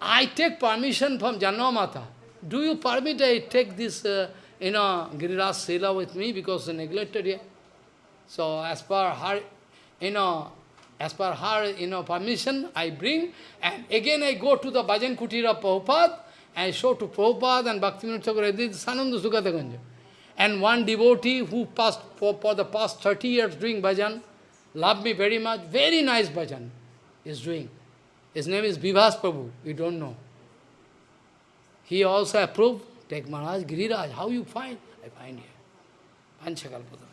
I take permission from Janmamata. Do you permit I take this, uh, you know, Giriraj Sela with me because neglected here? So as per her, you know, as per her, you know, permission, I bring, and again I go to the Bhajan Kutira Prabhupada, and show to Prabhupada and this is Sananda Sukata Ganja. And one devotee who passed for, for the past 30 years doing bhajan, loved me very much, very nice bhajan is doing. His name is Vivas Prabhu, you don't know. He also approved, take Maharaj Giriraj, how you find? I find here. Panchakalpada.